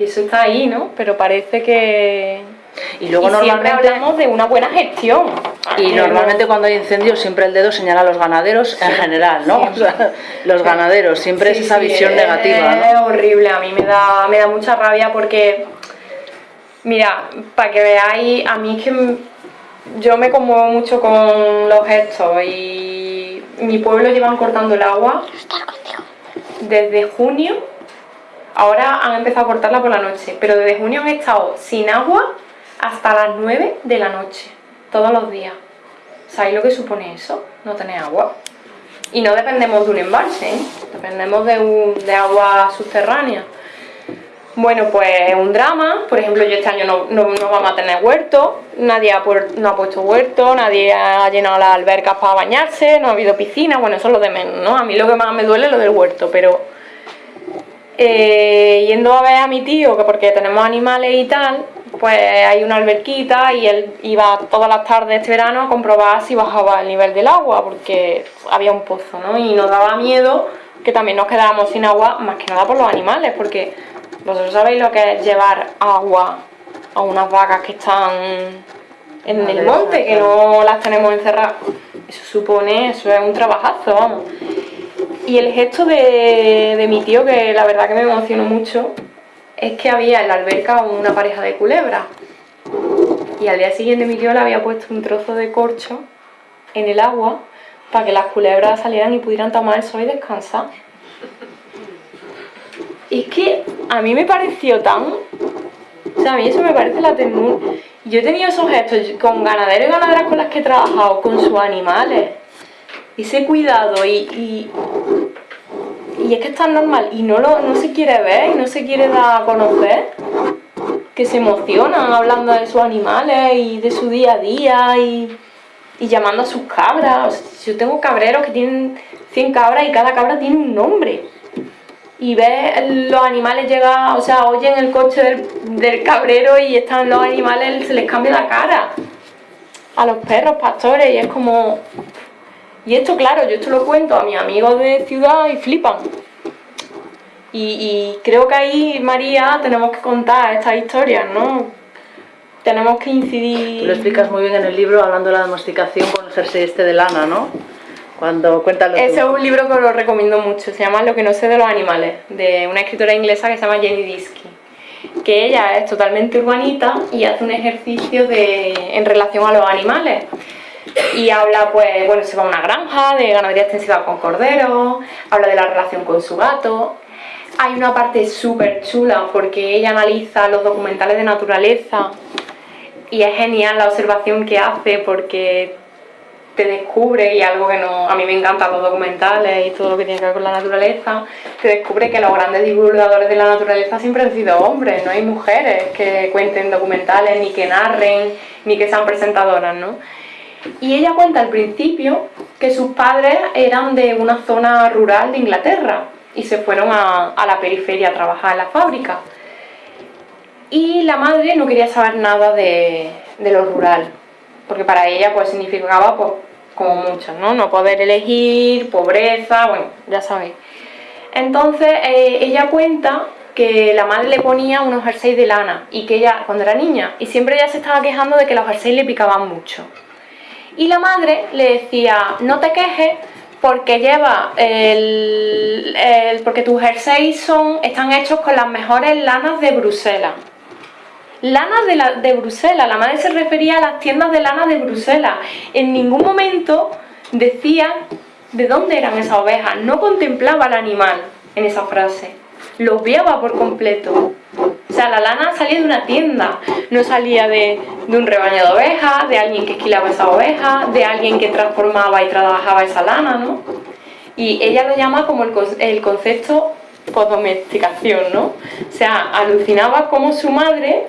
Y eso está ahí, ¿no? Pero parece que... Y luego normalmente hablamos de una buena gestión. Y normalmente cuando hay incendios siempre el dedo señala a los ganaderos en general, ¿no? los ganaderos, siempre es esa visión negativa. Es horrible, a mí me da, me da mucha rabia porque, mira, para que veáis, a mí es que yo me conmuevo mucho con los gestos y mi pueblo llevan cortando el agua desde junio Ahora han empezado a cortarla por la noche, pero desde junio han estado sin agua hasta las 9 de la noche, todos los días. ¿Sabéis lo que supone eso? No tener agua. Y no dependemos de un embalse, ¿eh? dependemos de, agua subterránea. Bueno, pues un drama, por ejemplo yo este año no, no, vamos a tener huerto, nadie ha, no ha puesto huerto, nadie ha llenado las albercas para bañarse, no ha habido piscina, bueno eso es lo de menos, ¿no? A mí lo que más me duele es lo del huerto, pero eh, yendo a ver a mi tío, que porque tenemos animales y tal, pues hay una alberquita y él iba todas las tardes este verano a comprobar si bajaba el nivel del agua, porque había un pozo, ¿no? Y nos daba miedo que también nos quedáramos sin agua, más que nada por los animales, porque vosotros sabéis lo que es llevar agua a unas vacas que están en el monte, que no las tenemos encerradas. Eso supone, eso es un trabajazo, vamos. Y el gesto de, mi tío, que la verdad que me emocionó mucho, es que había en la alberca una pareja de culebras. Y al día siguiente mi tío le había puesto un trozo de corcho en el agua para que las culebras salieran y pudieran tomar el sol y descansar. Es que a mí me pareció tan... O sea, a mí eso me parece la ternura. Yo he tenido esos gestos con ganaderos y ganaderas con las que he trabajado, con sus animales ese cuidado y, y, es que es tan normal y no, lo, no se quiere ver y no se quiere dar a conocer que se emocionan hablando de sus animales y de su día a día y, llamando a sus cabras. yo tengo cabreros que tienen 100 cabras y cada cabra tiene un nombre. Y ves los animales llegar, o sea, oyen el coche del, del cabrero y están los animales, se les cambia la cara. A los perros, pastores, y es como, y esto, claro, yo esto lo cuento a mis amigos de ciudad y flipan. Y, creo que ahí, María, tenemos que contar estas historias, ¿no? Tenemos que incidir... Tú lo explicas muy bien en el libro, hablando de la domesticación con el jersey este de lana, ¿no? Cuando cuentas Ese es un libro que os lo recomiendo mucho, se llama Lo que no sé de los animales, de una escritora inglesa que se llama Jenny Disky que ella es totalmente urbanita y hace un ejercicio de, en relación a los animales y habla, pues, bueno, se va a una granja de ganadería extensiva con corderos, habla de la relación con su gato. Hay una parte súper chula porque ella analiza los documentales de naturaleza y es genial la observación que hace porque te descubre, y algo que no, a mí me encantan los documentales y todo lo que tiene que ver con la naturaleza, te descubre que los grandes divulgadores de la naturaleza siempre han sido hombres, no hay mujeres que cuenten documentales, ni que narren, ni que sean presentadoras, ¿no? Y ella cuenta al principio que sus padres eran de una zona rural de Inglaterra y se fueron a, la periferia a trabajar en la fábrica. Y la madre no quería saber nada de, lo rural, porque para ella pues significaba pues, como muchos, ¿no? No poder elegir, pobreza, bueno, ya sabéis. Entonces eh, ella cuenta que la madre le ponía unos jerseys de lana y que ella, cuando era niña, y siempre ella se estaba quejando de que los jerseys le picaban mucho. Y la madre le decía, no te quejes porque lleva el, porque tus jerseys son, están hechos con las mejores lanas de Bruselas. Lanas de, la, de Bruselas, la madre se refería a las tiendas de lana de Bruselas. En ningún momento decía de dónde eran esas ovejas, no contemplaba al animal en esa frase, lo obviaba por completo. O sea, la lana salía de una tienda, no salía de, un rebaño de ovejas, de alguien que esquilaba esa oveja, de alguien que transformaba y trabajaba esa lana, ¿no? Y ella lo llama como el, el concepto domesticación, ¿no? O sea, alucinaba como su madre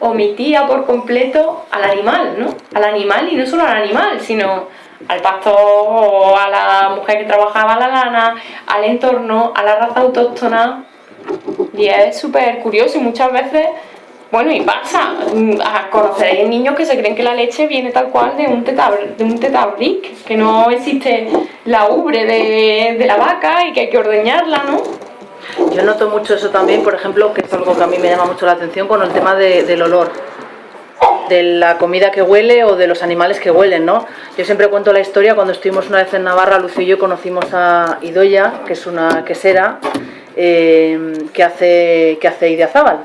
omitía por completo al animal, ¿no? Al animal y no solo al animal, sino al pastor a la mujer que trabajaba la lana, al entorno, a la raza autóctona. Y es súper curioso y muchas veces, bueno, y pasa, conoceréis niños que se creen que la leche viene tal cual de un, de un tetabric, que no existe la ubre de, de la vaca y que hay que ordeñarla, ¿no? Yo noto mucho eso también, por ejemplo, que es algo que a mí me llama mucho la atención con el tema del olor de la comida que huele o de los animales que huelen, ¿no? Yo siempre cuento la historia, cuando estuvimos una vez en Navarra, Lucio y yo conocimos a Idoya, que es una quesera eh, que hace, que hace Idiazábal.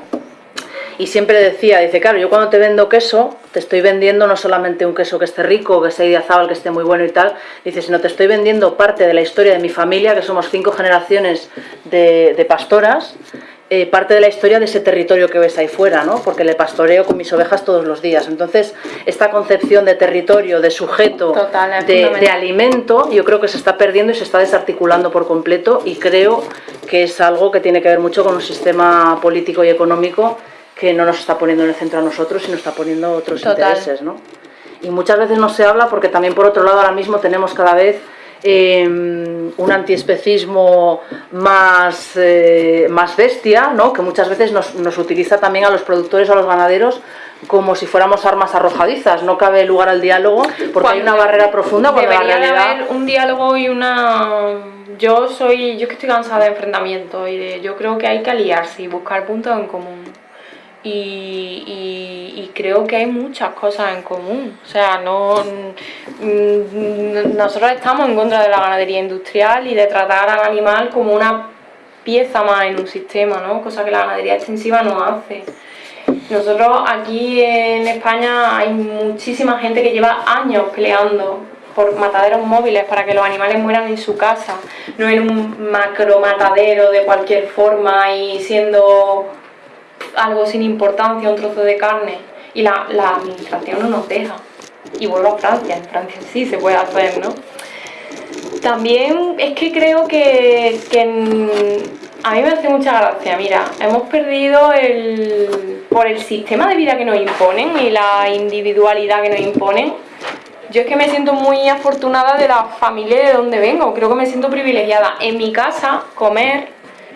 Y siempre decía, dice, claro, yo cuando te vendo queso, te estoy vendiendo no solamente un queso que esté rico, que sea Idiazábal, que esté muy bueno y tal, dice, sino te estoy vendiendo parte de la historia de mi familia, que somos cinco generaciones de, de pastoras, eh, parte de la historia de ese territorio que ves ahí fuera, ¿no? porque le pastoreo con mis ovejas todos los días. Entonces, esta concepción de territorio, de sujeto, de, alimento, yo creo que se está perdiendo y se está desarticulando por completo y creo que es algo que tiene que ver mucho con un sistema político y económico que no nos está poniendo en el centro a nosotros, sino está poniendo otros intereses. ¿no? Y muchas veces no se habla porque también por otro lado ahora mismo tenemos cada vez Em, un antiespecismo más, eh, más bestia, ¿no? que muchas veces nos, nos, utiliza también a los productores o a los ganaderos como si fuéramos armas arrojadizas. No cabe lugar al diálogo porque hay una barrera profunda. Cuando debería la realidad... haber un diálogo y una... Yo soy, yo que estoy cansada de enfrentamientos y de, yo creo que hay que aliarse y buscar puntos en común y, creo que hay muchas cosas en común. O sea, no mm, nosotros estamos en contra de la ganadería industrial y de tratar al animal como una pieza más en un sistema, ¿no? Cosa que la ganadería extensiva no hace. Nosotros aquí en España hay muchísima gente que lleva años peleando por mataderos móviles para que los animales mueran en su casa, no en un macro matadero de cualquier forma y siendo algo sin importancia, un trozo de carne, y la, administración no nos deja. Y vuelvo a Francia, en Francia sí se puede hacer, ¿no? También es que creo que, a mí me hace mucha gracia, mira, hemos perdido el, por el sistema de vida que nos imponen y la individualidad que nos imponen, yo es que me siento muy afortunada de la familia de donde vengo, creo que me siento privilegiada. En mi casa, comer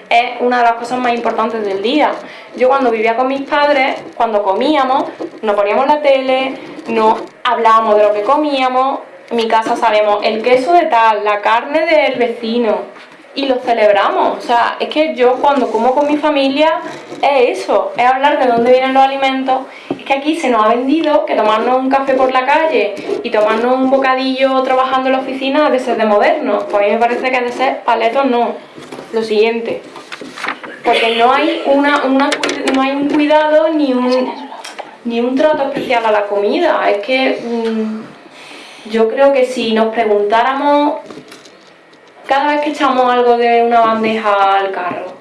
es una de las cosas más importantes del día. Yo cuando vivía con mis padres, cuando comíamos, nos poníamos la tele, no hablábamos de lo que comíamos, en mi casa sabemos el queso de tal, la carne del vecino, y lo celebramos. O sea, es que yo cuando como con mi familia es eso, es hablar de dónde vienen los alimentos. Es que aquí se nos ha vendido que tomarnos un café por la calle y tomarnos un bocadillo trabajando en la oficina de ser de moderno. Pues a mí me parece que de ser paletos no. Lo siguiente, porque no hay, una, no hay un cuidado ni un, ni un trato especial a la comida. Es que mm, yo creo que si nos preguntáramos cada vez que echamos algo de una bandeja al carro,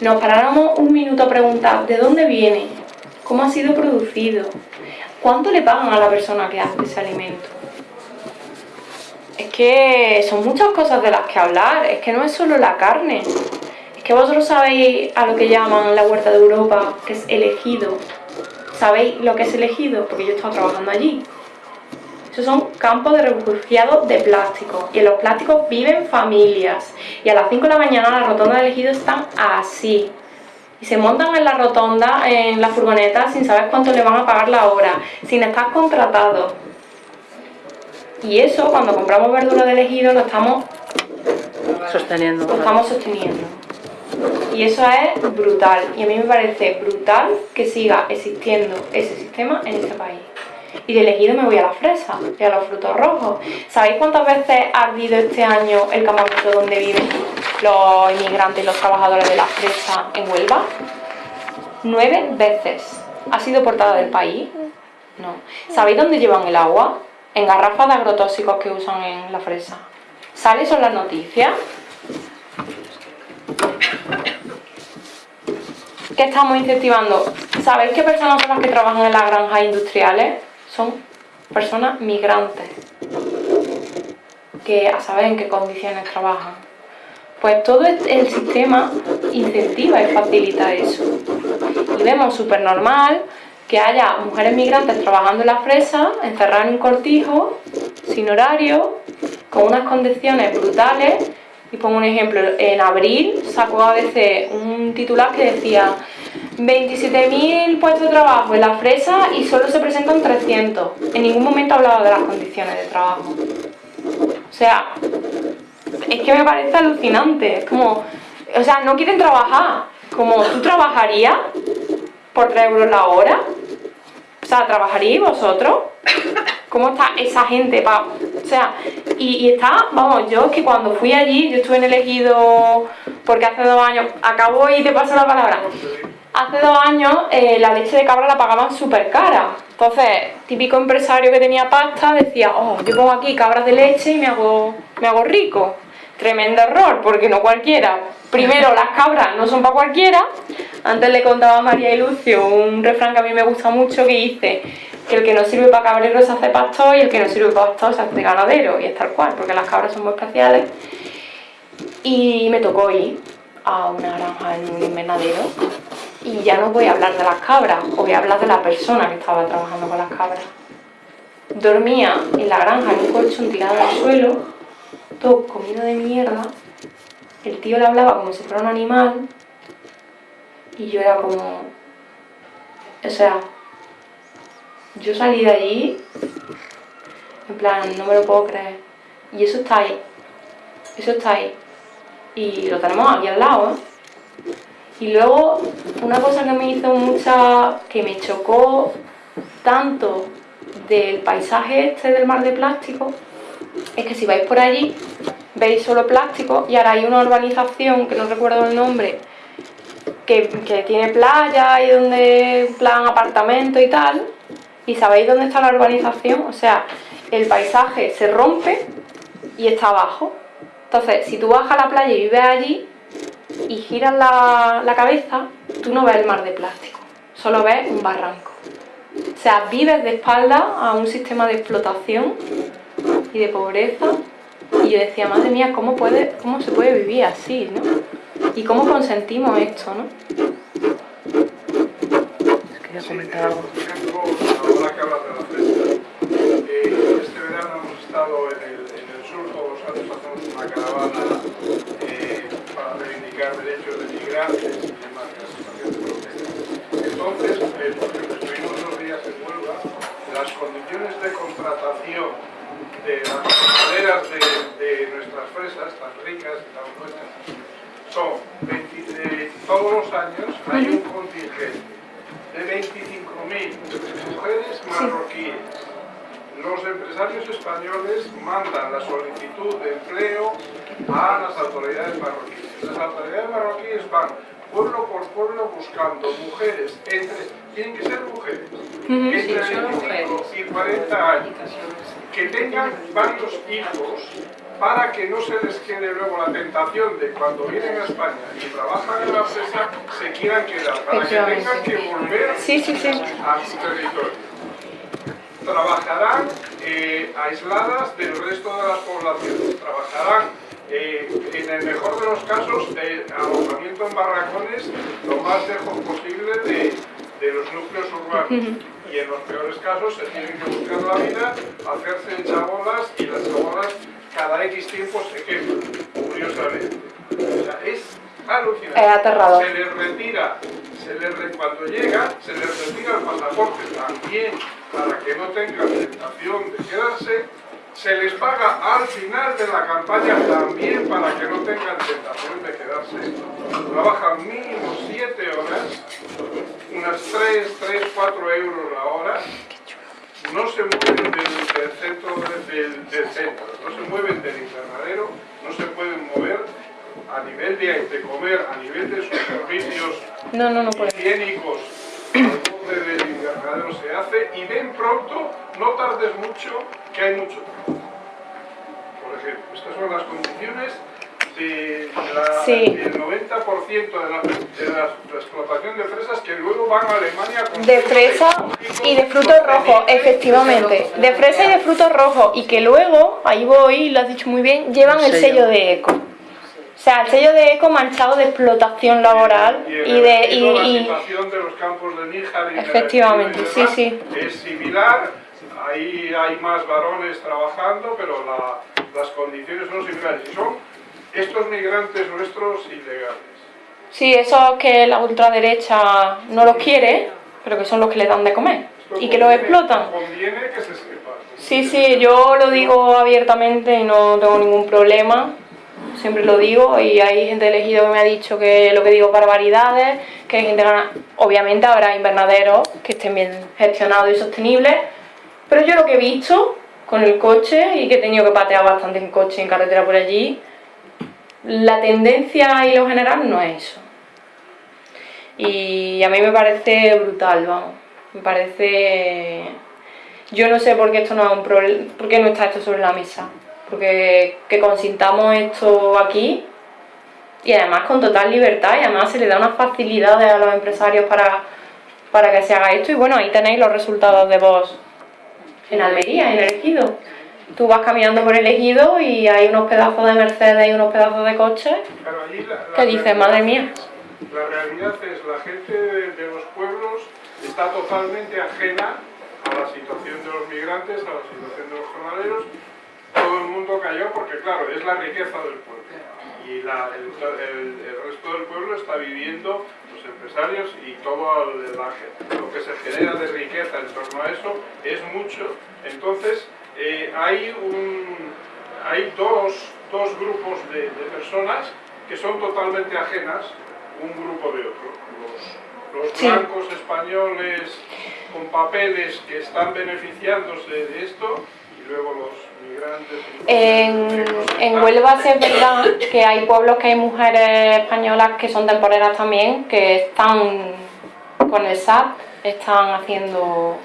nos paráramos un minuto a preguntar de dónde viene, cómo ha sido producido, cuánto le pagan a la persona que hace ese alimento. Es que son muchas cosas de las que hablar, es que no es solo la carne, que vosotros sabéis a lo que llaman la huerta de Europa, que es elegido. ¿Sabéis lo que es elegido? Porque yo he trabajando allí. Esos son campos de refugiados de plástico. Y en los plásticos viven familias. Y a las 5 de la mañana las rotondas de elegido están así. Y se montan en la rotonda, en la furgoneta, sin saber cuánto le van a pagar la hora, sin estar contratados. Y eso, cuando compramos verdura de elegido, lo estamos Sosteniendo. lo estamos sosteniendo. Y eso es brutal. Y a mí me parece brutal que siga existiendo ese sistema en este país. Y de elegido me voy a la fresa y a los frutos rojos. ¿Sabéis cuántas veces ha ardido este año el campamento donde viven los inmigrantes y los trabajadores de la fresa en Huelva? Nueve veces. ¿Ha sido portada del país? No. ¿Sabéis dónde llevan el agua? En garrafas de agrotóxicos que usan en la fresa. ¿Sale eso en las noticias? ¿Qué estamos incentivando? ¿Sabéis qué personas son las que trabajan en las granjas industriales? Son personas migrantes. Que a saber en qué condiciones trabajan. Pues todo el sistema incentiva y facilita eso. Y vemos súper normal que haya mujeres migrantes trabajando en la fresa, encerradas en un cortijo, sin horario, con unas condiciones brutales. Y pongo un ejemplo, en abril sacó a veces un titular que decía 27.000 puestos de trabajo en la fresa y solo se presentan 300. En ningún momento hablaba de las condiciones de trabajo. O sea, es que me parece alucinante. Es como, o sea, no quieren trabajar. Como, ¿tú trabajarías por 3 euros la hora? O sea, ¿trabajaríais vosotros? ¿Cómo está esa gente? Pa? O sea, y, y, está, vamos, yo es que cuando fui allí, yo estuve en elegido porque hace dos años, acabo y te paso la palabra. Hace dos años eh, la leche de cabra la pagaban súper cara. Entonces, típico empresario que tenía pasta decía, oh, yo pongo aquí cabras de leche y me hago, me hago rico. Tremendo error, porque no cualquiera. Primero, las cabras no son para cualquiera. Antes le contaba a María y Lucio un refrán que a mí me gusta mucho que dice que el que no sirve para cabrero se hace pastor y el que no sirve para pastor se hace ganadero. Y es tal cual, porque las cabras son muy especiales. Y me tocó ir a una granja en un invernadero y ya no voy a hablar de las cabras, os voy a hablar de la persona que estaba trabajando con las cabras. Dormía en la granja en un colchón tirado al suelo, todo comido de mierda. El tío le hablaba como si fuera un animal y yo era como... O sea, yo salí de allí en plan, no me lo puedo creer. Y eso está ahí. Eso está ahí. Y lo tenemos aquí al lado, ¿eh? Y luego, una cosa que me hizo mucha... que me chocó tanto del paisaje este del mar de plástico, es que si vais por allí, veis solo plástico y ahora hay una urbanización, que no recuerdo el nombre, que, que tiene playa y donde plan apartamento y tal, y ¿sabéis dónde está la urbanización? O sea, el paisaje se rompe y está abajo. Entonces, si tú vas a la playa y vives allí, y giras la, la cabeza, tú no ves el mar de plástico, solo ves un barranco. O sea, vives de espalda a un sistema de explotación y de pobreza. Y yo decía, madre mía, ¿cómo, puede, cómo se puede vivir así, no? Y cómo consentimos esto, ¿no? Quería comentar algo. Ahora que hablas de la fresca, eh, este verano hemos estado en el, en el sur, todos los años hacemos una caravana eh, para reivindicar derechos de migrantes y demás de. Entonces, eh, porque estuvimos unos días en Huelva, las condiciones de contratación de las maderas de, de, nuestras fresas, tan ricas y tan buenas, son 20, de, todos los años hay un contingente de 25.000 mujeres marroquíes. Los empresarios españoles mandan la solicitud de empleo a las autoridades marroquíes. Las autoridades marroquíes van pueblo por pueblo buscando mujeres entre, tienen que ser mujeres, entre 25 y 40 años, que tengan varios hijos para que no se les quede luego la tentación de cuando vienen a España y trabajan en la empresa se quieran quedar, para que tengan que volver sí, sí, sí. a su territorio. Trabajarán eh, aisladas del resto de las poblaciones, trabajarán eh, en el mejor de los casos alojamiento en barracones lo más lejos posible de, de los núcleos urbanos y en los peores casos se tienen que buscar la vida, hacerse chabolas y las chabolas cada X tiempo se queman, curiosamente. O sea, es alucinante. Es aterrador. Se les retira, se les cuando llega, se les retira el pasaporte también para que no tengan tentación de quedarse se les paga al final de la campaña también para que no tengan tentación de quedarse. Trabajan mínimo 7 horas, unas 3, 3, 4 euros la hora. No se mueven del, centro, del, del, centro, no se mueven del invernadero, no se pueden mover a nivel de, de comer, a nivel de sus servicios no, no, no higiénicos del invernadero se hace y ven pronto, no tardes mucho, que hay mucho Por ejemplo, estas son las condiciones de la, del 90% de la, de la, explotación de fresas que luego van a Alemania con de fresa y de frutos rojos, efectivamente, de fresa y de frutos rojos y que luego, ahí voy, lo has dicho muy bien, llevan el sello. de eco. O sea, el sello de eco manchado de explotación laboral y, de... Y, y, la de los campos de Níjar y Efectivamente, sí, sí. Es similar, ahí hay más varones trabajando, pero las condiciones son similares. Y son estos migrantes nuestros ilegales. Sí, esos que la ultraderecha no los quiere, pero que son los que le dan de comer y que los explotan. Conviene que se sepa. Sí, sí, yo lo digo abiertamente y no tengo ningún problema siempre lo digo, y hay gente elegido que me ha dicho que lo que digo barbaridades, que hay gente obviamente habrá invernaderos que estén bien gestionados y sostenibles, pero yo lo que he visto con el coche, y que he tenido que patear bastante en coche, en carretera por allí, la tendencia y lo general no es eso. Y a mí me parece brutal, vamos, me parece... Yo no sé por qué esto no es un problema, por qué no está esto sobre la mesa porque que consintamos esto aquí y además con total libertad y además se le da unas facilidades a los empresarios para, para que se haga esto y bueno, ahí tenéis los resultados de vos en Almería, en el ejido. Tú vas caminando por el ejido y hay unos pedazos de Mercedes y unos pedazos de coches que dices, madre mía. La realidad es la gente de los pueblos está totalmente ajena a la situación de los migrantes, a la situación de los jornaleros todo el mundo cayó porque, claro, es la riqueza del pueblo. Y la, el, resto del pueblo está viviendo, los empresarios y todo lo que se genera de riqueza en torno a eso es mucho. Entonces, eh, hay, un, hay dos, dos grupos de, de, personas que son totalmente ajenas un grupo de otro. Los, los blancos españoles con papeles que están beneficiándose de esto luego los en, en Huelva sí es verdad que hay pueblos que hay mujeres españolas que son temporeras también, que están con el SAP, están haciendo,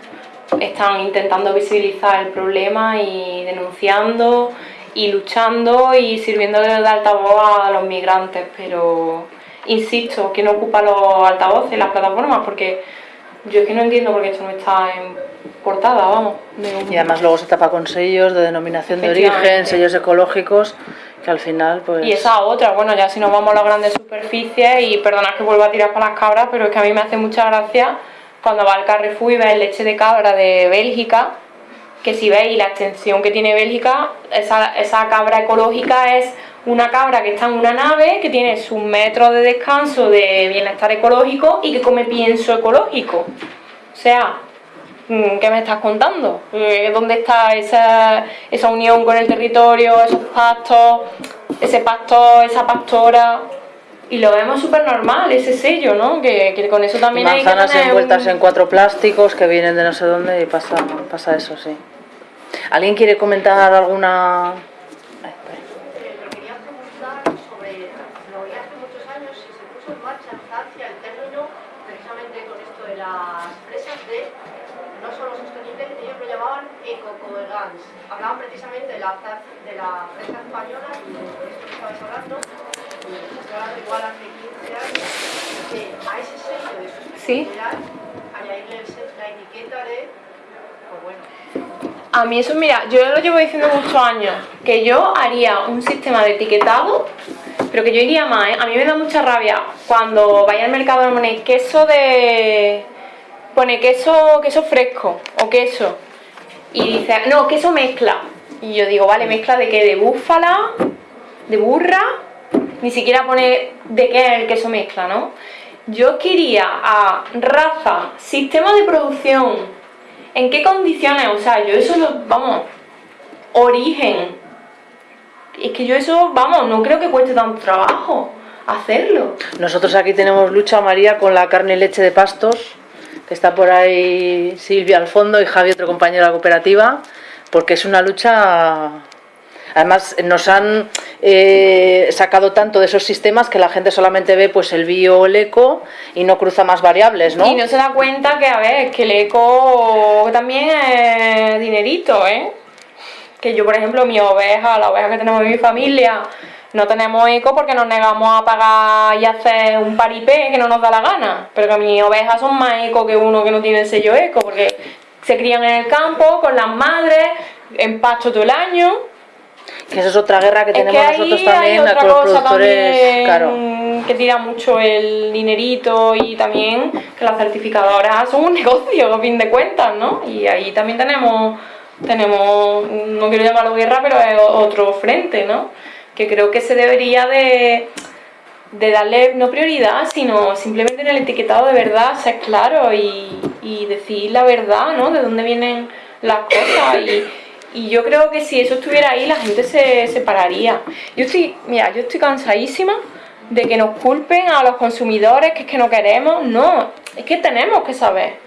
están intentando visibilizar el problema y denunciando y luchando y sirviendo de altavoz a los migrantes, pero insisto, que no ocupa los altavoces, las plataformas, porque yo es que no entiendo por qué esto no está en portada, vamos. Y además luego se tapa con sellos de denominación de origen, sellos ecológicos, que al final pues... Y esa otra, bueno, ya si nos vamos a las grandes superficies, y perdonad que vuelva a tirar para las cabras, pero es que a mí me hace mucha gracia cuando va al Carrefour y ves leche de cabra de Bélgica, que si veis la extensión que tiene Bélgica, esa, esa cabra ecológica es una cabra que está en una nave, que tiene sus metros de descanso de bienestar ecológico y que come pienso ecológico. O sea, ¿qué me estás contando? Eh, ¿Dónde está esa, esa unión con el territorio, esos pastos, ese pastor, esa pastora? Y lo vemos súper normal, ese sello, ¿no? Que, con eso también hay que tener envueltas en cuatro plásticos que vienen de no sé dónde y pasa, pasa eso, sí. ¿Alguien quiere comentar alguna hablaban precisamente de la, de la prensa española y de esto que estabais hablando, y estoy hablando igual hace 15 años, que a ese sello de sostenibilidad ¿Sí? a mí eso, mira, yo lo llevo diciendo muchos años, que yo haría un sistema de etiquetado, pero que yo iría más, ¿eh? A mí me da mucha rabia cuando vaya al mercado y ponéis queso de... pone queso, queso fresco o queso y dice, no, queso mezcla. Y yo digo, vale, ¿mezcla de qué? ¿De búfala? ¿De burra? Ni siquiera pone de qué el queso mezcla, ¿no? Yo quería a raza, sistema de producción, en qué condiciones, o sea, yo eso lo, vamos, origen. Es que yo eso, vamos, no creo que cueste tanto trabajo hacerlo. Nosotros aquí tenemos lucha, María, con la carne y leche de pastos, que está por ahí Silvia al fondo y Javi, otro compañero de la cooperativa, porque es una lucha... Además, nos han eh, sacado tanto de esos sistemas que la gente solamente ve pues el bio o el eco y no cruza más variables, ¿no? Y no se da cuenta que, a ver, que el eco también es dinerito, ¿eh? Que yo, por ejemplo, mi oveja, la oveja que tenemos en mi familia, no tenemos eco porque nos negamos a pagar y hacer un paripé que no nos da la gana. Pero que mis ovejas son más eco que uno que no tiene el sello eco, porque se crían en el campo con las madres, en pasto todo el año. Que eso es otra guerra que tenemos nosotros también con los productores. claro. Que tira mucho el dinerito y también que las certificadoras son un negocio, a fin de cuentas, ¿no? Y ahí también tenemos, tenemos no quiero llamarlo guerra, pero es otro frente, ¿no? que creo que se debería de, darle no prioridad, sino simplemente en el etiquetado de verdad ser claro y, decir la verdad, ¿no? De dónde vienen las cosas y, yo creo que si eso estuviera ahí la gente se separaría. Yo estoy, mira, yo estoy cansadísima de que nos culpen a los consumidores, que es que no queremos, no, es que tenemos que saber,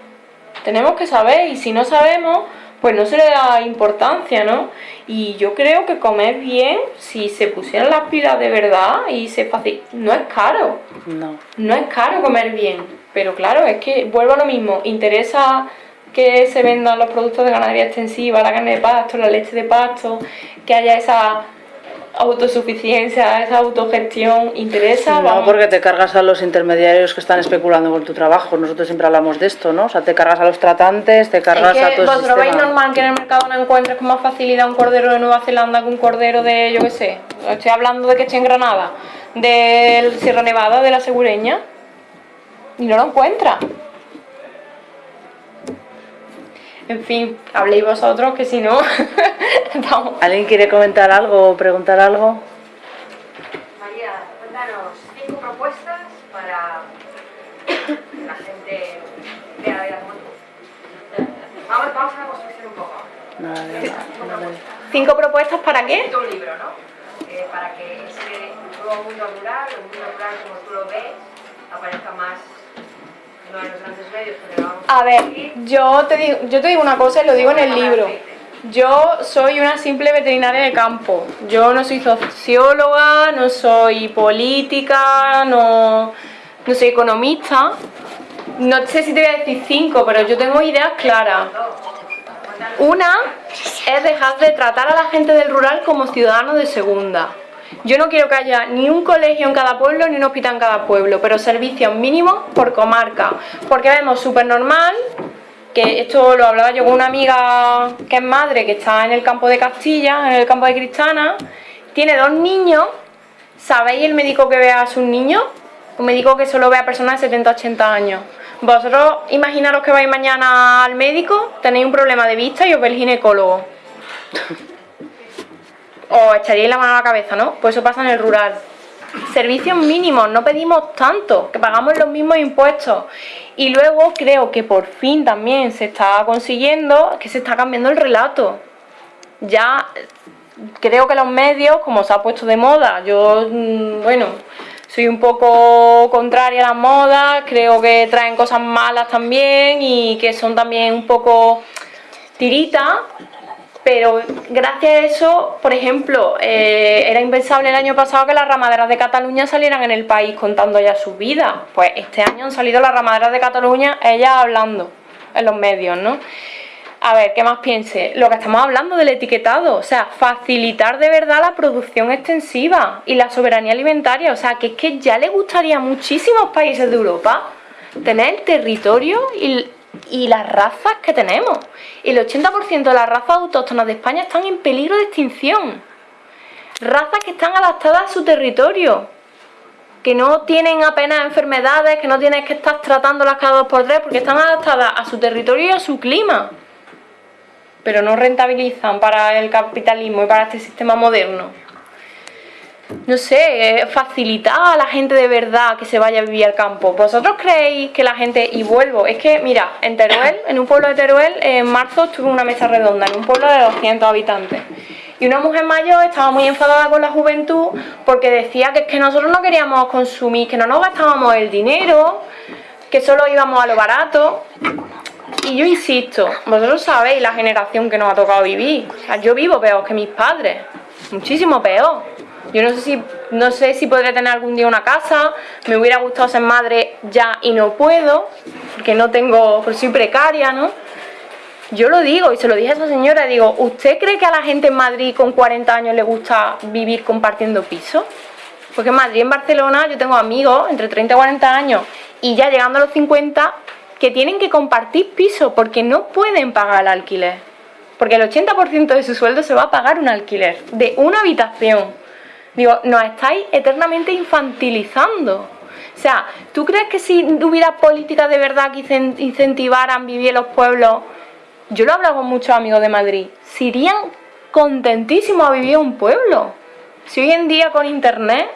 tenemos que saber y si no sabemos pues no se le da importancia, ¿no? Y yo creo que comer bien, si se pusieran las pilas de verdad y se fácil, no es caro. No. No es caro comer bien, pero claro, es que vuelvo a lo mismo, interesa que se vendan los productos de ganadería extensiva, la carne de pasto, la leche de pasto, que haya esa autosuficiencia, esa autogestión, interesa. No, porque te cargas a los intermediarios que están especulando con tu trabajo. Nosotros siempre hablamos de esto, ¿no? O sea, te cargas a los tratantes, te cargas es que a todo ¿Vosotros veis normal que en el mercado no encuentres con más facilidad un cordero de Nueva Zelanda que un cordero de, yo qué sé? Estoy hablando de que esté en Granada, del Sierra Nevada, de la Segureña, y no lo encuentras. En fin, habléis vosotros que si no... ¿Alguien quiere comentar algo o preguntar algo? María, cuéntanos cinco propuestas para que la gente vea la vida Vamos, vamos a la construcción un poco. No, no, ¿Cinco propuestas para qué? Un libro, ¿no? Eh, para que ese nuevo mundo rural, el mundo rural como tú lo ves, aparezca más a ver, yo te, digo, yo te digo una cosa y lo digo en el libro. Yo soy una simple veterinaria de campo. Yo no soy socióloga, no soy política, no, no soy economista. No sé si te voy a decir cinco, pero yo tengo ideas claras. Una es dejar de tratar a la gente del rural como ciudadanos de segunda. Yo no quiero que haya ni un colegio en cada pueblo ni un hospital en cada pueblo, pero servicios mínimos por comarca. Porque vemos súper normal, que esto lo hablaba yo con una amiga que es madre, que está en el campo de Castilla, en el campo de Cristana, tiene dos niños, ¿sabéis el médico que ve a sus niños? Un médico que solo ve a personas de 70-80 años. Vosotros imaginaros que vais mañana al médico, tenéis un problema de vista y os ve el ginecólogo os echaríais la mano a la cabeza, ¿no? Pues eso pasa en el rural. Servicios mínimos, no pedimos tanto, que pagamos los mismos impuestos. Y luego creo que por fin también se está consiguiendo que se está cambiando el relato. Ya creo que los medios, como se ha puesto de moda, yo, mm, bueno, soy un poco contraria a las modas, creo que traen cosas malas también y que son también un poco tiritas, pero gracias a eso, por ejemplo, eh, era impensable el año pasado que las ramaderas de Cataluña salieran en el país contando ya sus vidas. Pues este año han salido las ramaderas de Cataluña, ellas hablando en los medios, ¿no? A ver, ¿qué más piense? Lo que estamos hablando del etiquetado, o sea, facilitar de verdad la producción extensiva y la soberanía alimentaria, o sea, que es que ya le gustaría a muchísimos países de Europa tener territorio y y las razas que tenemos. El 80% de las razas autóctonas de España están en peligro de extinción. Razas que están adaptadas a su territorio, que no tienen apenas enfermedades, que no tienes que estar tratándolas cada dos por tres, porque están adaptadas a su territorio y a su clima. Pero no rentabilizan para el capitalismo y para este sistema moderno no sé, facilitar a la gente de verdad que se vaya a vivir al campo. ¿Vosotros creéis que la gente, y vuelvo, es que mira, en Teruel, en un pueblo de Teruel, en marzo estuve una mesa redonda, en un pueblo de 200 habitantes. Y una mujer mayor estaba muy enfadada con la juventud porque decía que es que nosotros no queríamos consumir, que no nos gastábamos el dinero, que solo íbamos a lo barato. Y yo insisto, vosotros sabéis la generación que nos ha tocado vivir. O sea, yo vivo peor que mis padres, muchísimo peor. Yo no sé si no sé si podré tener algún día una casa, me hubiera gustado ser madre ya y no puedo, porque no tengo, porque soy precaria, ¿no? Yo lo digo y se lo dije a esa señora, digo, ¿usted cree que a la gente en Madrid con 40 años le gusta vivir compartiendo piso? Porque en Madrid, en Barcelona, yo tengo amigos entre 30 y 40 años y ya llegando a los 50 que tienen que compartir piso porque no pueden pagar el alquiler. Porque el 80% de su sueldo se va a pagar un alquiler de una habitación. Digo, nos estáis eternamente infantilizando. O sea, ¿tú crees que si hubiera políticas de verdad que incentivaran vivir los pueblos, yo lo he hablado con muchos amigos de Madrid, se irían contentísimos a vivir un pueblo? Si hoy en día con internet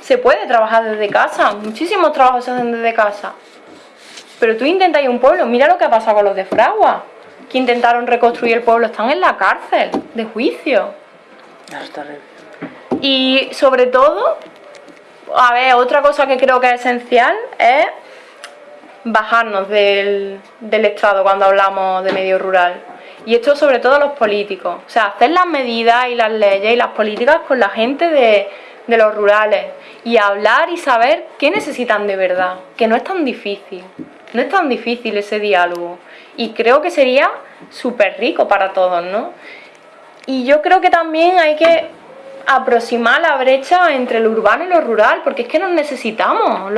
se puede trabajar desde casa, muchísimos trabajos se hacen desde casa. Pero tú intentas ir un pueblo, mira lo que ha pasado con los de Fragua, que intentaron reconstruir el pueblo, están en la cárcel, de juicio. Y sobre todo, a ver, otra cosa que creo que es esencial es bajarnos del, del estrado cuando hablamos de medio rural. Y esto sobre todo los políticos. O sea, hacer las medidas y las leyes y las políticas con la gente de, de los rurales. Y hablar y saber qué necesitan de verdad. Que no es tan difícil. No es tan difícil ese diálogo. Y creo que sería súper rico para todos, ¿no? Y yo creo que también hay que aproximar la brecha entre lo urbano y lo rural, porque es que nos necesitamos,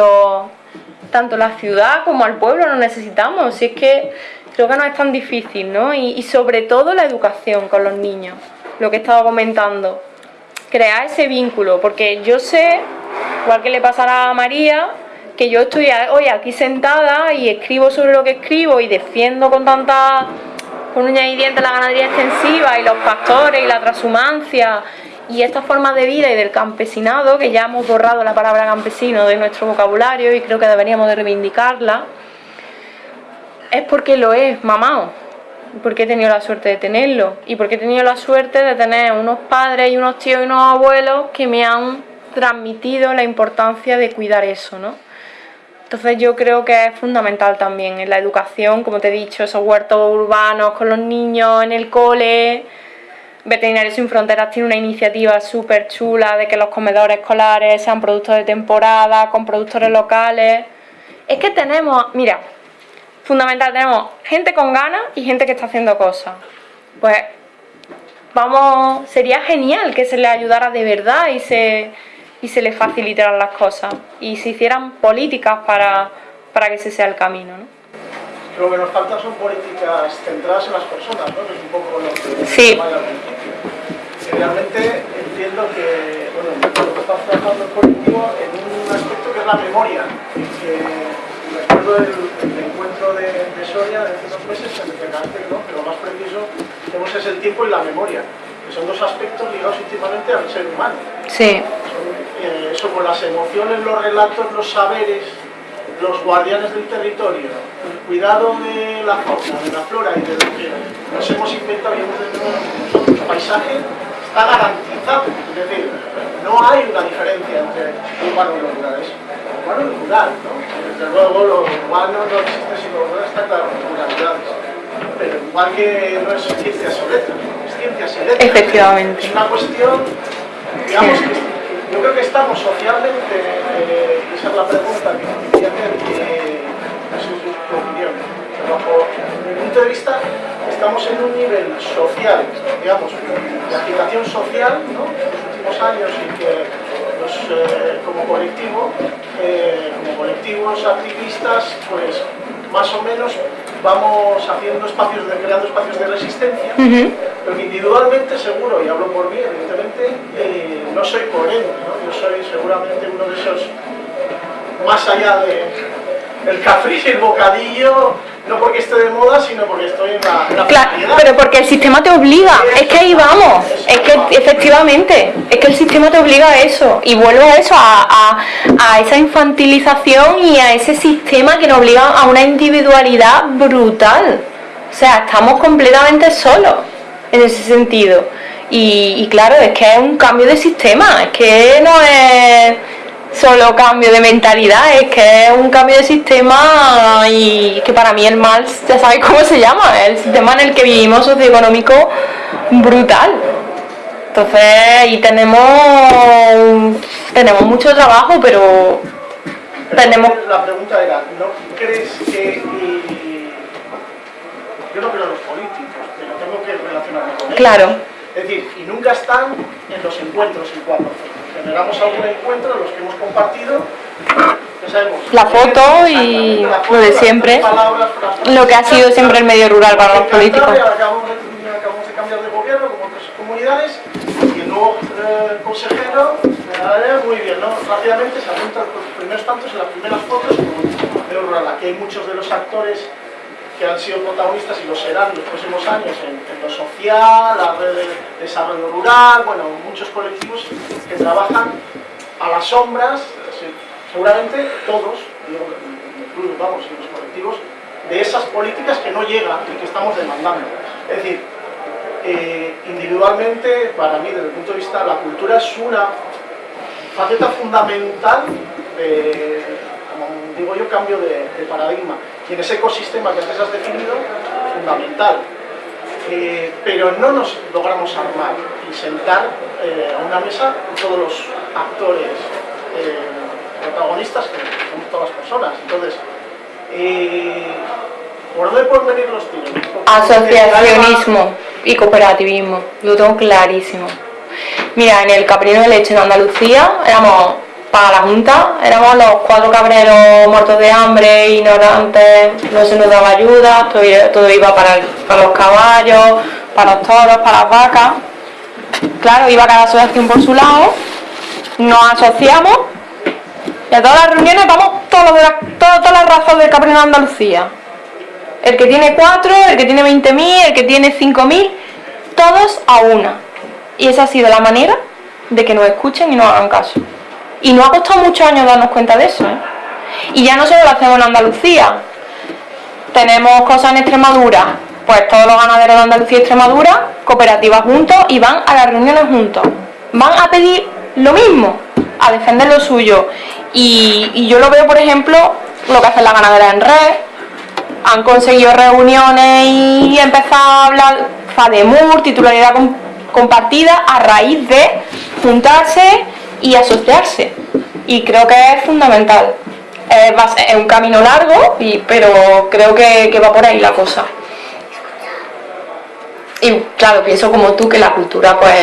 tanto la ciudad como al pueblo nos necesitamos, si es que creo que no es tan difícil, ¿no? Y, sobre todo la educación con los niños, lo que he estado comentando, crear ese vínculo, porque yo sé, igual que le pasará a María, que yo estoy hoy aquí sentada y escribo sobre lo que escribo y defiendo con tanta con uñas y dientes la ganadería extensiva y los pastores y la transhumancia y esta forma de vida y del campesinado, que ya hemos borrado la palabra campesino de nuestro vocabulario y creo que deberíamos de reivindicarla, es porque lo es mamá, porque he tenido la suerte de tenerlo y porque he tenido la suerte de tener unos padres y unos tíos y unos abuelos que me han transmitido la importancia de cuidar eso, ¿no? Entonces yo creo que es fundamental también en la educación, como te he dicho, esos huertos urbanos con los niños en el cole, Veterinarios Sin Fronteras tiene una iniciativa súper chula de que los comedores escolares sean productos de temporada, con productores locales. Es que tenemos, mira, fundamental, tenemos gente con ganas y gente que está haciendo cosas. Pues vamos, sería genial que se les ayudara de verdad y se, y se les facilitaran las cosas y se hicieran políticas para, para que ese sea el camino. ¿no? Lo que nos falta son políticas centradas en las personas, ¿no? que es un poco lo que sí. al principio. realmente entiendo que, bueno, que estamos trabajando en colectivo en un aspecto que es la memoria, que recuerdo el, encuentro de, de, Soria de hace dos meses, que me que no, pero lo más preciso tenemos es el tiempo y la memoria, que son dos aspectos ligados íntimamente al ser humano. Sí. Son, eh, eso con las emociones, los relatos, los saberes, los guardianes del territorio, el cuidado de la fauna, de la flora y de lo que nos hemos inventado y hemos nosotros, el paisaje está garantizado. Es decir, no hay una diferencia entre urbano y rural, es urbano y rural. ¿no? Desde luego, lo urbano no existe sino lo rural está claro, ruralidades. Pero igual que no es ciencia y letras, es ciencia y letras. Efectivamente. Es una cuestión, digamos, que yo creo que estamos socialmente, eh, esa es la pregunta que quería hacer, no sé tu opinión, bajo mi punto de vista estamos en un nivel social, digamos, de agitación social, ¿no? en los últimos años y que pues, como colectivo, eh, como colectivos activistas, pues más o menos vamos haciendo espacios, de, creando espacios de resistencia, pero que individualmente seguro, y hablo por mí evidentemente, eh, no soy coherente, ¿no? yo soy seguramente uno de esos, más allá de el café y el bocadillo, no porque esté de moda, sino porque estoy en la, Claro, pero porque el sistema te obliga, es que ahí vamos, es que efectivamente, es que el sistema te obliga a eso, y vuelvo a eso, a, a, esa infantilización y a ese sistema que nos obliga a una individualidad brutal. O sea, estamos completamente solos en ese sentido. Y, claro, es que es un cambio de sistema, es que no es solo cambio de mentalidad, es que es un cambio de sistema y que para mí el mal, ya sabéis cómo se llama, el sistema en el que vivimos socioeconómico brutal. Entonces, y tenemos, tenemos mucho trabajo, pero tenemos... La pregunta era, ¿no crees que... yo no creo en los políticos, pero tengo que relacionarme con ellos. Claro. Es decir, y nunca están en los encuentros en cuatro. Generamos algún encuentro, los que hemos compartido, sabemos, la foto y lo de siempre, lo que ha sido siempre el medio rural para los políticos. Acabamos de, cambiar de gobierno como otras comunidades y el nuevo eh, consejero muy bien, ¿no? Rápidamente se apuntan los primeros tantos en las primeras fotos como medio rural. Aquí hay muchos de los actores que han sido protagonistas y lo serán en los próximos años en, lo social, la red de desarrollo rural, bueno, muchos colectivos que trabajan a las sombras, seguramente todos, digo, vamos, en los colectivos, de esas políticas que no llegan y que estamos demandando. Es decir, eh, individualmente, para mí, desde el punto de vista, la cultura es una faceta fundamental de, como digo yo, cambio de paradigma y en ese ecosistema que antes has definido, fundamental. Eh, pero no nos logramos armar y sentar eh, a una mesa todos los actores eh, protagonistas, que somos todas las personas. Entonces, ¿por dónde pueden venir los tiros? Asociacionismo y cooperativismo, lo tengo clarísimo. Mira, en el Caprino de Leche en Andalucía éramos para la Junta. Éramos los cuatro cabreros muertos de hambre, ignorantes, no se nos daba ayuda, todo, iba para, los caballos, para los toros, para las vacas. Claro, iba cada asociación por su lado, nos asociamos y a todas las reuniones vamos todos todas las razas del cabrero de Andalucía. El que tiene cuatro, el que tiene 20.000, el que tiene 5.000, todos a una. Y esa ha sido la manera de que nos escuchen y nos hagan caso. Y no ha costado muchos años darnos cuenta de eso. ¿eh? Y ya no solo lo hacemos en Andalucía. Tenemos cosas en Extremadura. Pues todos los ganaderos de Andalucía y Extremadura, cooperativas juntos y van a las reuniones juntos. Van a pedir lo mismo, a defender lo suyo. Y, yo lo veo, por ejemplo, lo que hacen las ganaderas en red. Han conseguido reuniones y empezado a hablar FADEMUR, titularidad compartida, a raíz de juntarse y asociarse. Y creo que es fundamental. Es, un camino largo, pero creo que, va por ahí la cosa. Y claro, pienso como tú que la cultura pues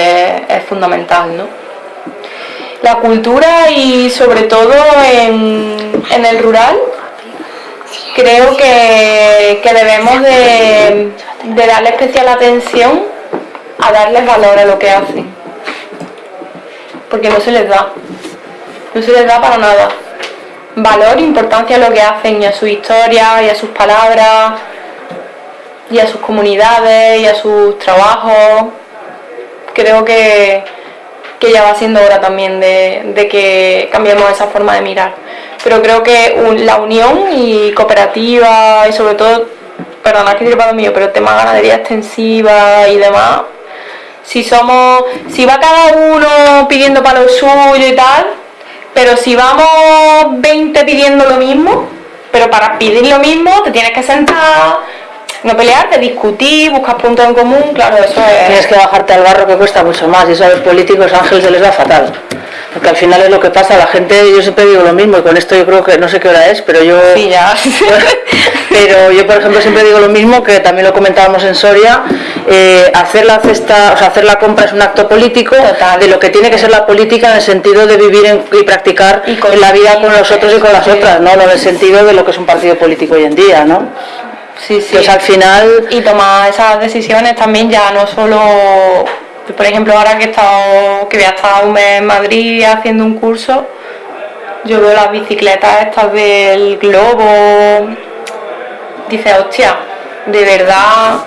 es fundamental, ¿no? La cultura y sobre todo en, el rural, creo que, debemos de, de darle especial atención a darles valor a lo que hacen porque no se les da. No se les da para nada. Valor, importancia a lo que hacen y a su historia y a sus palabras y a sus comunidades y a sus trabajos. Creo que, ya va siendo hora también de, que cambiemos esa forma de mirar. Pero creo que la unión y cooperativa y sobre todo, perdona que para mío, pero el tema de ganadería extensiva y demás, si somos, si va cada uno pidiendo para lo suyo y tal, pero si vamos 20 pidiendo lo mismo, pero para pedir lo mismo te tienes que sentar, no pelearte, discutir, buscar puntos en común, claro, eso es... Tienes que bajarte al barro que cuesta mucho más y eso a los políticos ángeles se les va fatal. Porque al final es lo que pasa, la gente, yo siempre digo lo mismo, y con esto yo creo que, no sé qué hora es, pero yo... Sí, ya. pero yo, por ejemplo, siempre digo lo mismo, que también lo comentábamos en Soria, eh, hacer la cesta, o sea, hacer la compra es un acto político de lo que tiene que ser la política en el sentido de vivir y practicar la vida con los otros y con las otras, ¿no? No en el sentido de lo que es un partido político hoy en día, ¿no? Sí, sí. Pues al final... Y tomar esas decisiones también ya no solo por ejemplo, ahora que he estado, que voy a estar un mes en Madrid haciendo un curso, yo veo las bicicletas estas del globo, dice, hostia, de verdad,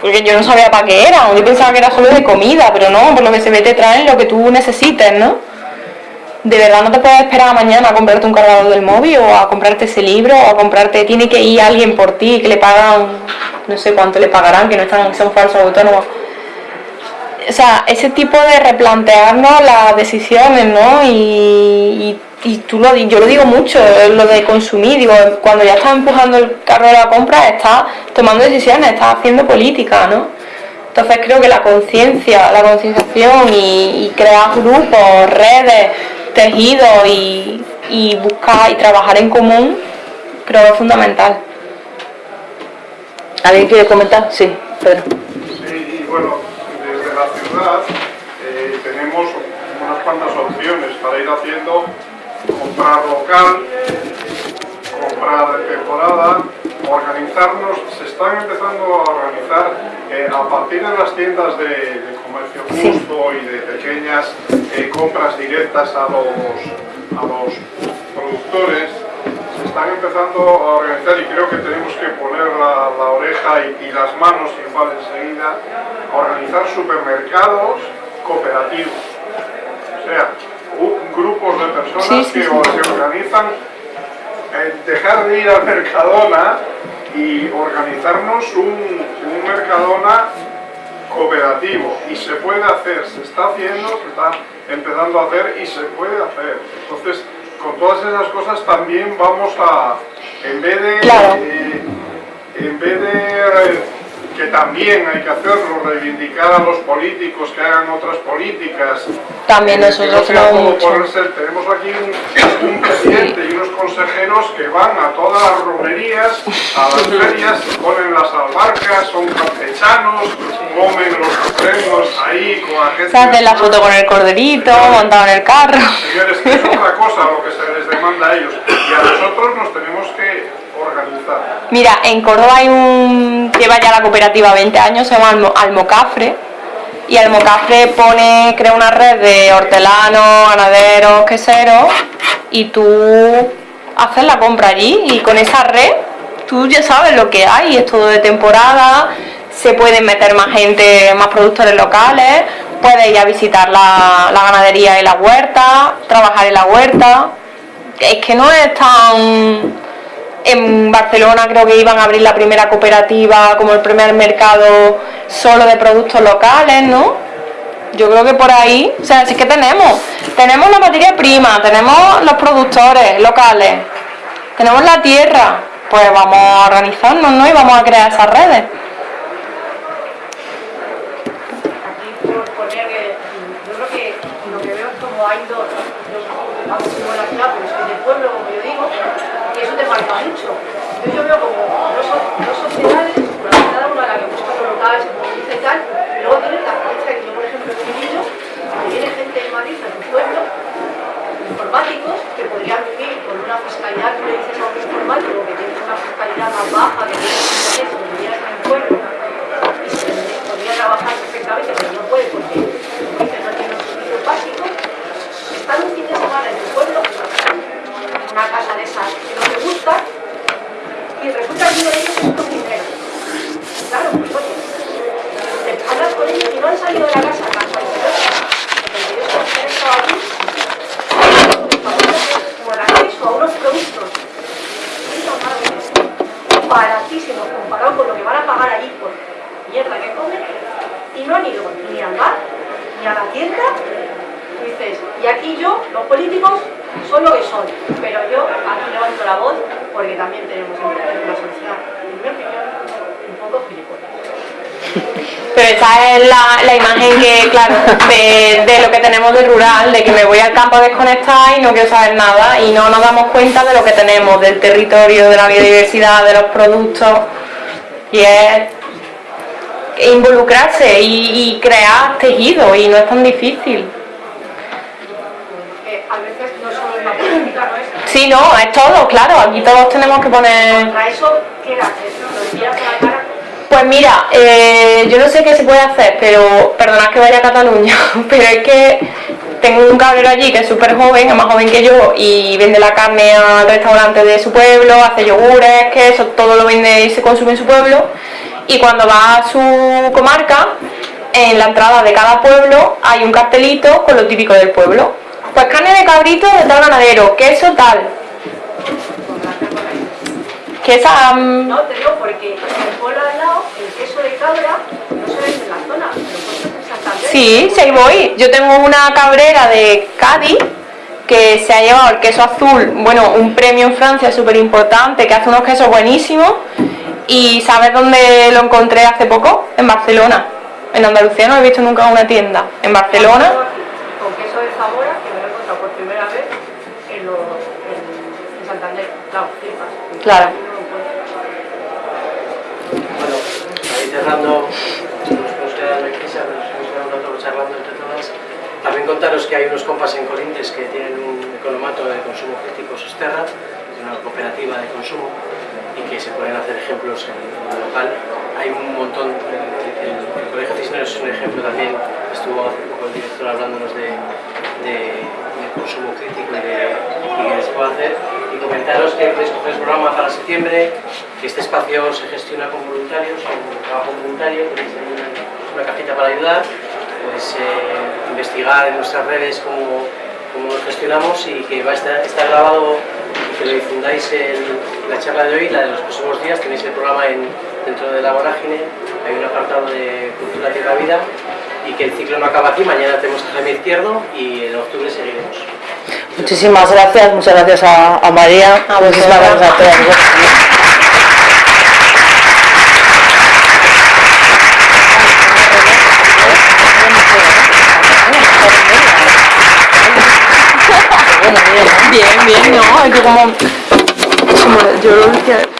porque yo no sabía para qué era, yo pensaba que era solo de comida, pero no, por lo que se ve te traen lo que tú necesites, ¿no? De verdad no te puedes esperar mañana a comprarte un cargador del móvil o a comprarte ese libro o a comprarte, tiene que ir alguien por ti que le pagan, no sé cuánto le pagarán, que no están, son falsos autónomos o sea, ese tipo de replantearnos las decisiones, ¿no? Y, y, tú lo yo lo digo mucho, lo de consumir, digo, cuando ya estás empujando el carro de la compra, estás tomando decisiones, estás haciendo política, ¿no? Entonces creo que la conciencia, la concienciación y, crear grupos, redes, tejidos y, y buscar y trabajar en común, creo que es fundamental. ¿Alguien quiere comentar? Sí, Pedro. Sí, y bueno, desde la ciudad eh, tenemos unas cuantas opciones para ir haciendo comprar local, comprar de temporada, organizarnos, se están empezando a organizar eh, a partir de las tiendas de, comercio justo y de pequeñas eh, compras directas a los, a los productores, están empezando a organizar y creo que tenemos que poner la, oreja y, las manos igual enseguida a organizar supermercados cooperativos. O sea, grupos de personas que se organizan dejar de ir a Mercadona y organizarnos un, un, Mercadona cooperativo y se puede hacer, se está haciendo, se está empezando a hacer y se puede hacer. Entonces, con todas esas cosas también vamos a, en vez de, eh, en vez de que también hay que hacerlo, reivindicar a los políticos que hagan otras políticas. También nosotros no Tenemos aquí un, presidente y unos consejeros que van a todas las romerías, a las ferias, ponen las albarcas, son campechanos, comen los trenos ahí con la gente. Se hacen la foto con el corderito, montado en el carro. Señores, que es otra cosa lo que se les demanda a ellos. Y a nosotros nos tenemos que Mira, en Córdoba hay un... lleva ya la cooperativa 20 años, se llama Almocafre, y Almocafre pone, crea una red de hortelanos, ganaderos, queseros, y tú haces la compra allí, y con esa red tú ya sabes lo que hay, es todo de temporada, se pueden meter más gente, más productores locales, puedes ir a visitar la, la ganadería y la huerta, trabajar en la huerta, es que no es tan en Barcelona creo que iban a abrir la primera cooperativa, como el primer mercado solo de productos locales, ¿no? Yo creo que por ahí, o sea, sí que tenemos. Tenemos la materia prima, tenemos los productores locales, tenemos la tierra, pues vamos a organizarnos, ¿no? Y vamos a crear esas redes. Aquí por poner que yo creo que lo que veo es como hay dos, vamos a la ciudad, pero es que en el pueblo, como yo digo, y eso te marca mucho. Entonces yo veo como dos, dos sociedades, cada una la que busca locales, se moviliza y tal, y luego tienes la experiencia que yo, por ejemplo, en Civillo, que viene gente de Madrid, a tu pueblo, informáticos, que podrían vivir con una fiscalidad que le dices a un informático que tiene una fiscalidad más baja, un vivieras en el pueblo, y se podría trabajar perfectamente, pero no puede porque, no tiene los servicios básicos, están un fin de semana en el pueblo, una casa de esas que no te gusta y resulta que uno de ellos es un cocinero. Claro, pues oye, hablas con ellos y no han salido de la casa a casa porque ellos han estado aquí como el acceso a unos productos baratísimos comparado con lo que van a pagar allí por mierda que comen. Y no han ido ni al bar ni a la tienda. Dices, y aquí yo, los políticos son lo que son, pero yo aquí levanto la voz porque también tenemos una sociedad, en mi opinión, un poco gilipollas. Pero esa es la, la imagen que, claro, de, de, lo que tenemos de rural, de que me voy al campo a desconectar y no quiero saber nada y no nos damos cuenta de lo que tenemos, del territorio, de la biodiversidad, de los productos. Y es involucrarse y, y crear tejido y no es tan difícil. Sí, no, es todo, claro, aquí todos tenemos que poner... ¿Para eso qué haces? ¿Lo a la cara? Pues mira, eh, yo no sé qué se puede hacer, pero perdonad que vaya a Cataluña, pero es que tengo un cabrero allí que es súper joven, es más joven que yo y vende la carne al restaurante de su pueblo, hace yogures, que eso todo lo vende y se consume en su pueblo y cuando va a su comarca, en la entrada de cada pueblo hay un cartelito con lo típico del pueblo pues carne de cabrito de tal ganadero, queso tal. Que esa... No, te digo porque queso cabra no se vende en la zona, pero en Sí, sí, ahí voy. Yo tengo una cabrera de Cádiz que se ha llevado el queso azul, bueno, un premio en Francia súper importante, que hace unos quesos buenísimos. ¿Y sabes dónde lo encontré hace poco? En Barcelona. En Andalucía no he visto nunca una tienda. En Barcelona. Con queso de Zamora, que me lo he encontrado por primera vez en, los, en, en Santander. Claro. Bueno, ahí cerrando, nos queda la crisis, nos hemos quedado un rato charlando entre todas. También contaros que hay unos compas en Corintes que tienen un economato de consumo crítico Sosterra, una cooperativa de consumo, y que se pueden hacer ejemplos en, en local. Hay un montón, el, el, Colegio Cisneros es un ejemplo también, estuvo hace poco el director hablándonos de, de, consumo crítico y de, y se puede hacer. Y comentaros que podéis coger el programa para septiembre, que este espacio se gestiona con voluntarios, con trabajo voluntario, tenéis una, una cajita para ayudar, pues eh, investigar en nuestras redes cómo, cómo lo gestionamos y que va a estar, está grabado y que lo difundáis en la charla de hoy, la de los próximos días, tenéis el programa en, dentro de la vorágine, hay un apartado de cultura tierra vida y que el ciclo no acaba aquí, mañana tenemos a Jaime Izquierdo y en octubre seguiremos. Muchísimas gracias, muchas gracias a, a María, A muchísimas gracias a Bien, bien, ¿no? Es que como... como yo lo que